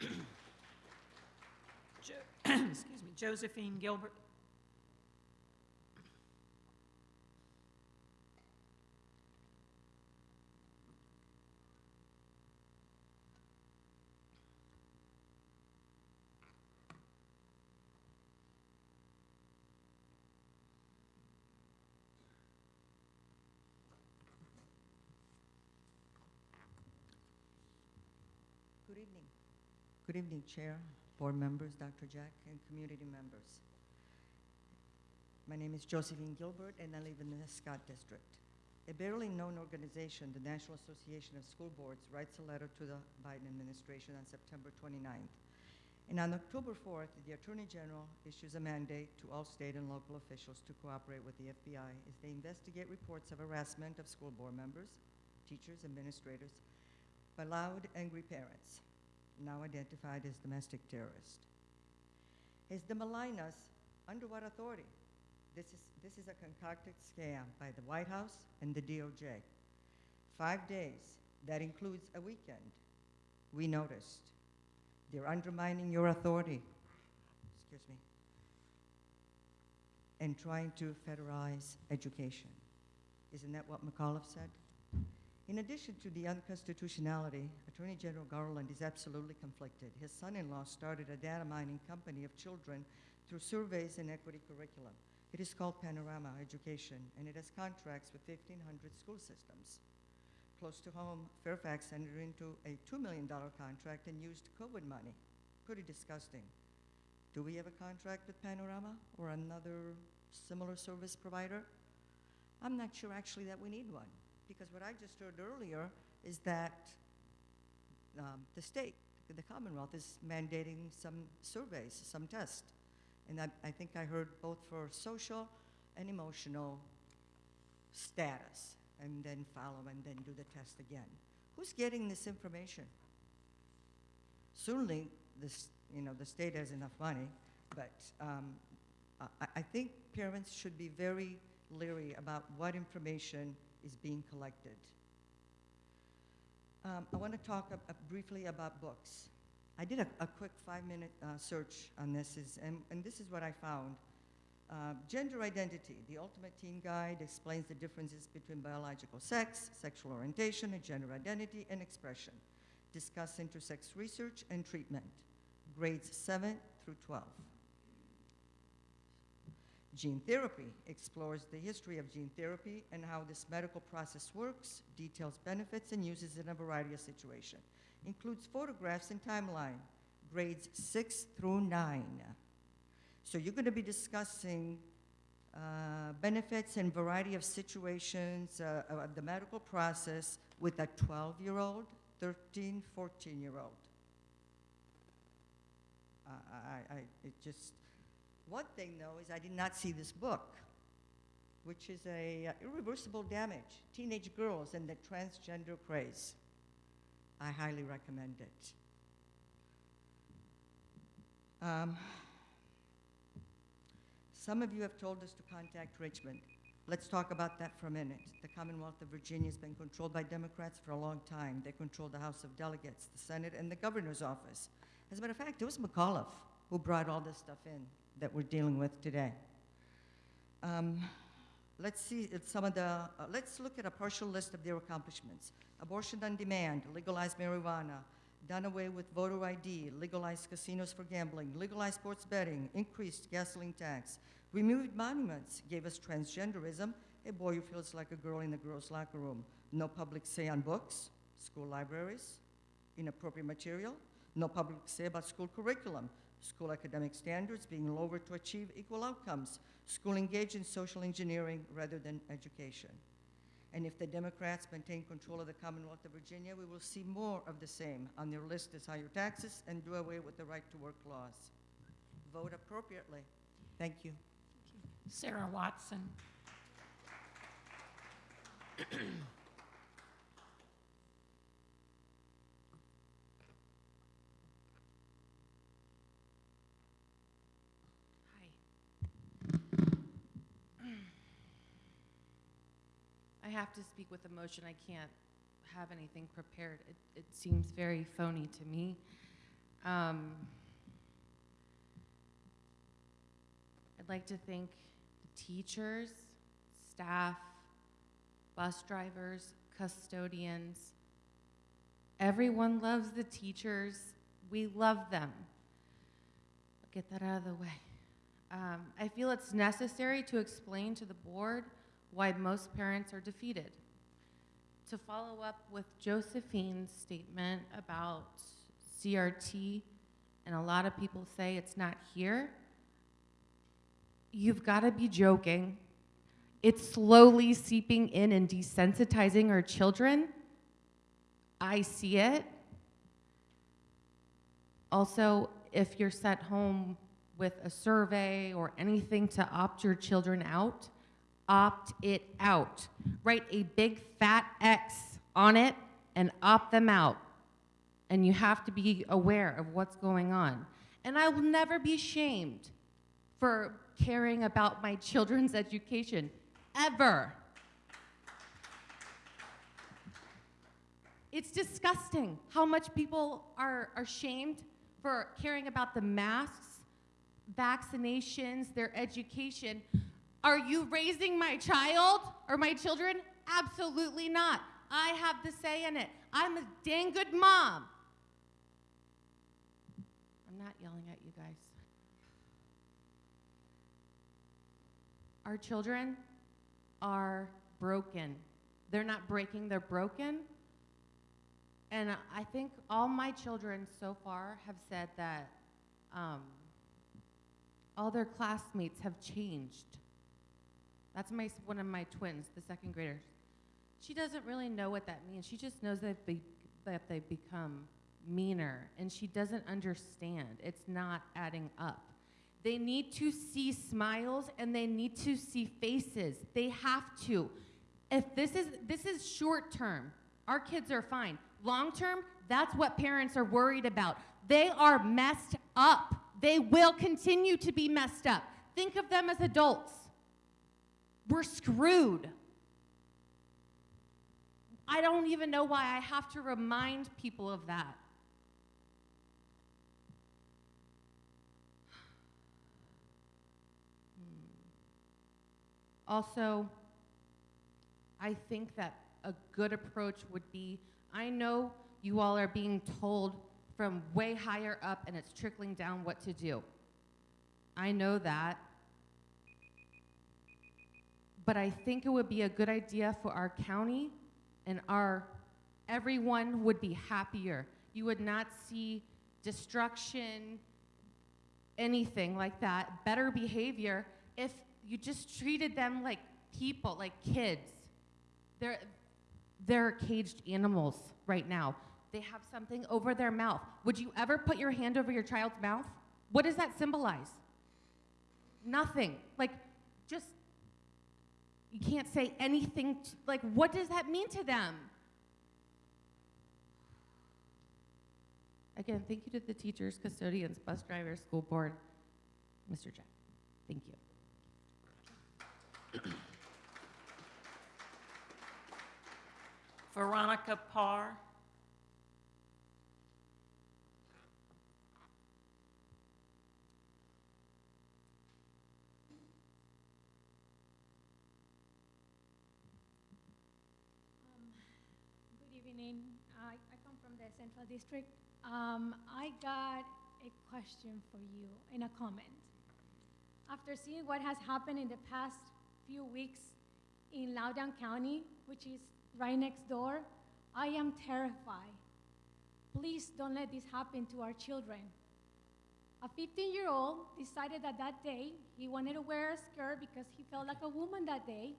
you. Um, Jo- excuse me, Josephine Gilbert. Good evening. Good evening, Chair, board members, Dr. Jeck, and community members. My name is Josephine Gilbert, and I live in the Scott District. A barely known organization, the National Association of School Boards, writes a letter to the Biden administration on September 29th. And on October 4th, the Attorney General issues a mandate to all state and local officials to cooperate with the FBI as they investigate reports of harassment of school board members, teachers, administrators, by loud, angry parents, now identified as domestic terrorists. Is the Malinas under what authority? This is, this is a concocted scam by the White House and the DOJ. Five days, that includes a weekend. We noticed. They're undermining your authority, excuse me, and trying to federalize education. Isn't that what McAuliffe said? In addition to the unconstitutionality, Attorney General Garland is absolutely conflicted. His son-in-law started a data mining company of children through surveys and equity curriculum. It is called Panorama Education, and it has contracts with 1,500 school systems. Close to home, Fairfax entered into a $2 million contract and used COVID money. Pretty disgusting. Do we have a contract with Panorama or another similar service provider? I'm not sure actually that we need one because what I just heard earlier is that um, the state, the Commonwealth, is mandating some surveys, some tests. And I, I think I heard both for social and emotional status, and then follow and then do the test again. Who's getting this information? Certainly, this, you know, the state has enough money, but um, I, I think parents should be very leery about what information is being collected. Um, I want to talk briefly about books. I did a, a quick five-minute uh, search on this, is, and, and this is what I found. Uh, gender identity, the ultimate teen guide explains the differences between biological sex, sexual orientation, and gender identity and expression. Discuss intersex research and treatment, grades 7 through 12. Gene therapy explores the history of gene therapy and how this medical process works, details benefits and uses in a variety of situations. Includes photographs and timeline, grades six through nine. So you're going to be discussing uh, benefits and variety of situations uh, of the medical process with a 12-year-old, 13, 14-year-old. Uh, I, I, it just, one thing, though, is I did not see this book, which is a uh, irreversible damage, teenage girls and the transgender craze. I highly recommend it. Um, some of you have told us to contact Richmond. Let's talk about that for a minute. The Commonwealth of Virginia has been controlled by Democrats for a long time. They control the House of Delegates, the Senate, and the governor's office. As a matter of fact, it was McAuliffe who brought all this stuff in that we're dealing with today. Um, let's see some of the, uh, let's look at a partial list of their accomplishments. Abortion on demand, legalized marijuana, done away with voter ID, legalized casinos for gambling, legalized sports betting, increased gasoline tax, removed monuments, gave us transgenderism, a boy who feels like a girl in a girl's locker room, no public say on books, school libraries, inappropriate material, no public say about school curriculum, school academic standards being lowered to achieve equal outcomes, school engaged in social engineering rather than education. And if the Democrats maintain control of the Commonwealth of Virginia, we will see more of the same. On their list is higher taxes and do away with the right to work laws. Vote appropriately. Thank you. Sarah Watson. I have to speak with emotion. I can't have anything prepared. It, it seems very phony to me. Um, I'd like to thank the teachers, staff, bus drivers, custodians. Everyone loves the teachers. We love them. Get that out of the way. Um, I feel it's necessary to explain to the board why most parents are defeated. To follow up with Josephine's statement about CRT, and a lot of people say it's not here, you've got to be joking. It's slowly seeping in and desensitizing our children. I see it. Also, if you're sent home with a survey or anything to opt your children out, opt it out. Write a big fat X on it and opt them out. And you have to be aware of what's going on. And I will never be shamed for caring about my children's education, ever. It's disgusting how much people are, are shamed for caring about the masks, vaccinations, their education. Are you raising my child or my children? Absolutely not. I have the say in it. I'm a dang good mom. I'm not yelling at you guys. Our children are broken. They're not breaking, they're broken. And I think all my children so far have said that um, all their classmates have changed. That's my, one of my twins, the second graders. She doesn't really know what that means. She just knows that, be, that they've become meaner, and she doesn't understand. It's not adding up. They need to see smiles and they need to see faces. They have to. If this is this is short term, our kids are fine. Long term, that's what parents are worried about. They are messed up. They will continue to be messed up. Think of them as adults. We're screwed. I don't even know why I have to remind people of that. Hmm. Also, I think that a good approach would be I know you all are being told from way higher up and it's trickling down what to do. I know that. But I think it would be a good idea for our county and our everyone would be happier. You would not see destruction, anything like that, better behavior if you just treated them like people, like kids. They're, they're caged animals right now. They have something over their mouth. Would you ever put your hand over your child's mouth? What does that symbolize? Nothing. Like, just, you can't say anything. To, like, what does that mean to them? Again, thank you to the teachers, custodians, bus drivers, school board, Mr. Jeck. Thank you. Veronica Parr. Good evening. I, I come from the Central District. Um, I got a question for you in a comment. After seeing what has happened in the past few weeks in Loudoun County, which is right next door, I am terrified. Please don't let this happen to our children. A 15 year old decided that that day he wanted to wear a skirt because he felt like a woman that day,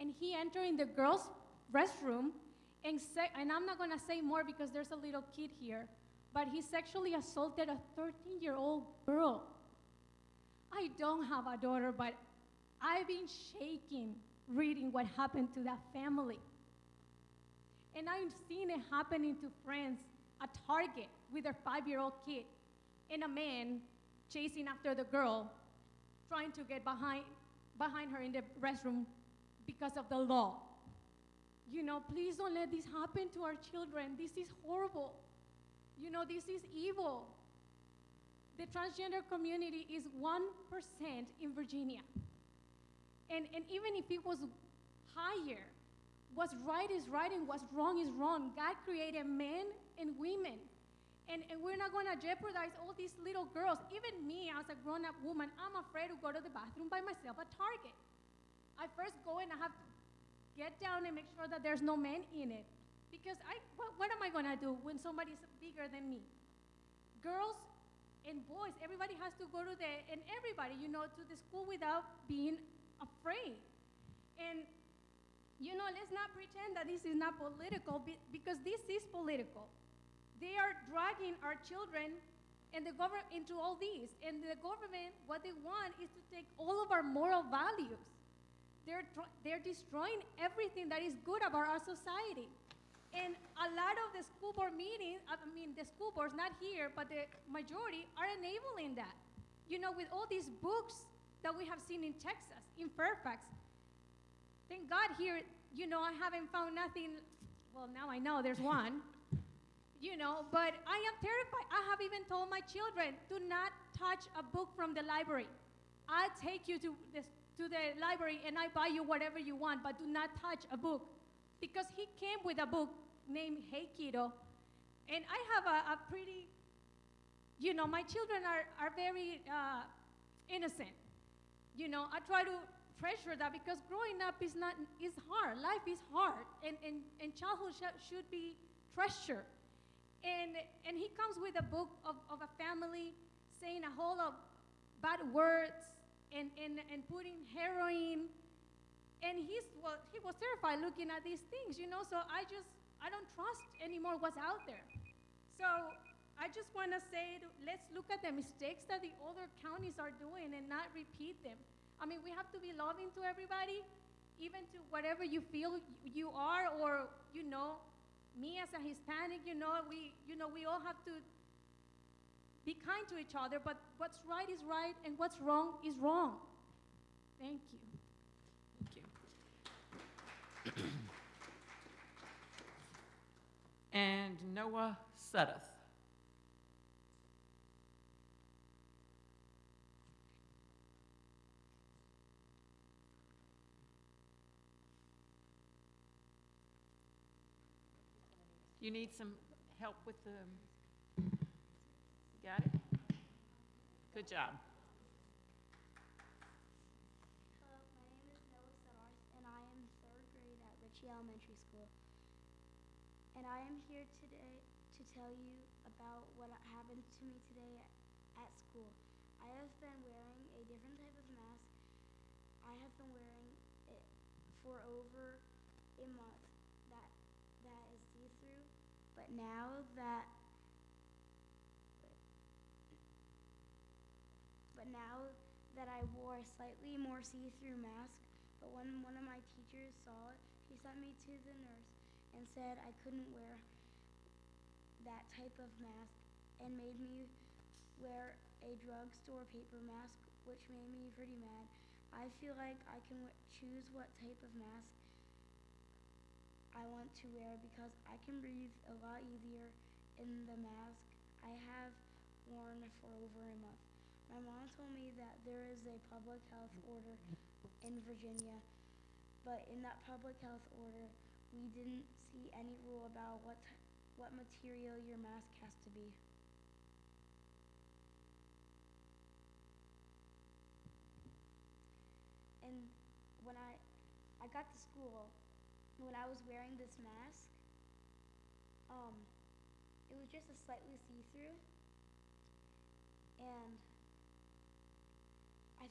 and he entered in the girls' restroom and, and I'm not gonna say more because there's a little kid here, but he sexually assaulted a 13 year old girl. I don't have a daughter, but I've been shaking reading what happened to that family. And I've seen it happening to friends at Target with their five year old kid, and a man chasing after the girl, trying to get behind, behind her in the restroom because of the law. You know, please don't let this happen to our children. This is horrible. You know, this is evil. the transgender community is 1% in Virginia. And, and even if it was higher, what's right is right and what's wrong is wrong. God created men and women. And, and we're not going to jeopardize all these little girls. Even me, as a grown up woman, I'm afraid to go to the bathroom by myself at Target. I first go and I have to get down and make sure that there's no men in it. Because I, what, what am I going to do when somebody's bigger than me? Girls and boys, everybody has to go to the, and everybody, you know, to the school without being afraid. And, you know, let's not pretend that this is not political because this is political. They are dragging our children and the government into all these. And the government, what they want is to take all of our moral values. They're, they're destroying everything that is good about our society. And a lot of the school board meetings, I mean, the school boards, not here, but the majority are enabling that. You know, with all these books that we have seen in Texas, in Fairfax. Thank God here, you know, I haven't found nothing. Well, now I know there's one. you know, but I am terrified. I have even told my children, do not touch a book from the library. I'll take you to the, to the library and I buy you whatever you want, but do not touch a book. Because he came with a book named Hey Kiddo. And I have a, a pretty, you know, my children are, are very uh, innocent. You know, I try to treasure that because growing up is not is hard. Life is hard, and and, and childhood sh- should be treasured. And and he comes with a book of, of a family saying a whole of bad words and, and, and putting heroin. And he's well, he was terrified looking at these things, you know. So I just I don't trust anymore what's out there. So I just want to say, let's look at the mistakes that the other counties are doing and not repeat them. I mean, we have to be loving to everybody, even to whatever you feel you are, or you know, me as a Hispanic, you know, we, you know, we all have to be kind to each other. But what's right is right, and what's wrong is wrong. Thank you. Thank you. and Noah Suddeth. You need some help with the, got it? Good job. Hello, my name is Noah Summers, and I am third grade at Ritchie Elementary School. And I am here today to tell you about what happened to me today at, school. I have been wearing a different type of mask. I have been wearing it for over a month. That that is see-through. But now that but now that I wore a slightly more see-through mask, but when one of my teachers saw it, she sent me to the nurse and said I couldn't wear that type of mask and made me wear a drugstore paper mask, which made me pretty mad. I feel like I can choose what type of mask I want to wear because I can breathe a lot easier in the mask I have worn for over a month. My mom told me that there is a public health order in Virginia, but in that public health order, we didn't see any rule about what what material your mask has to be. And when I I got to school, when I was wearing this mask, um, it was just a slightly see-through, and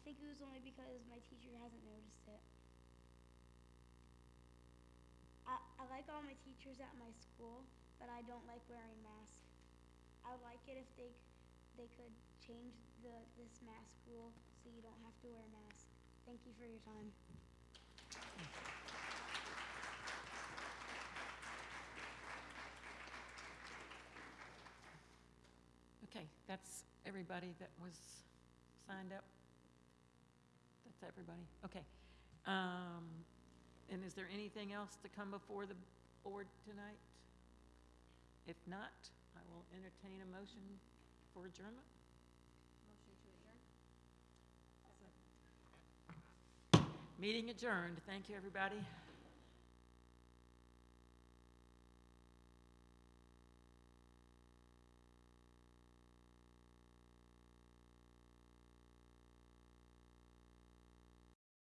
think it was only because my teacher hasn't noticed it. I, I like all my teachers at my school, but I don't like wearing masks. I would like it if they they could change the this mask rule so you don't have to wear a mask. Thank you for your time. Okay, that's everybody that was signed up? Everybody? Okay. Um, and is there anything else to come before the board tonight? If not, I will entertain a motion for adjournment. Motion to adjourn. Meeting adjourned. Thank you, everybody.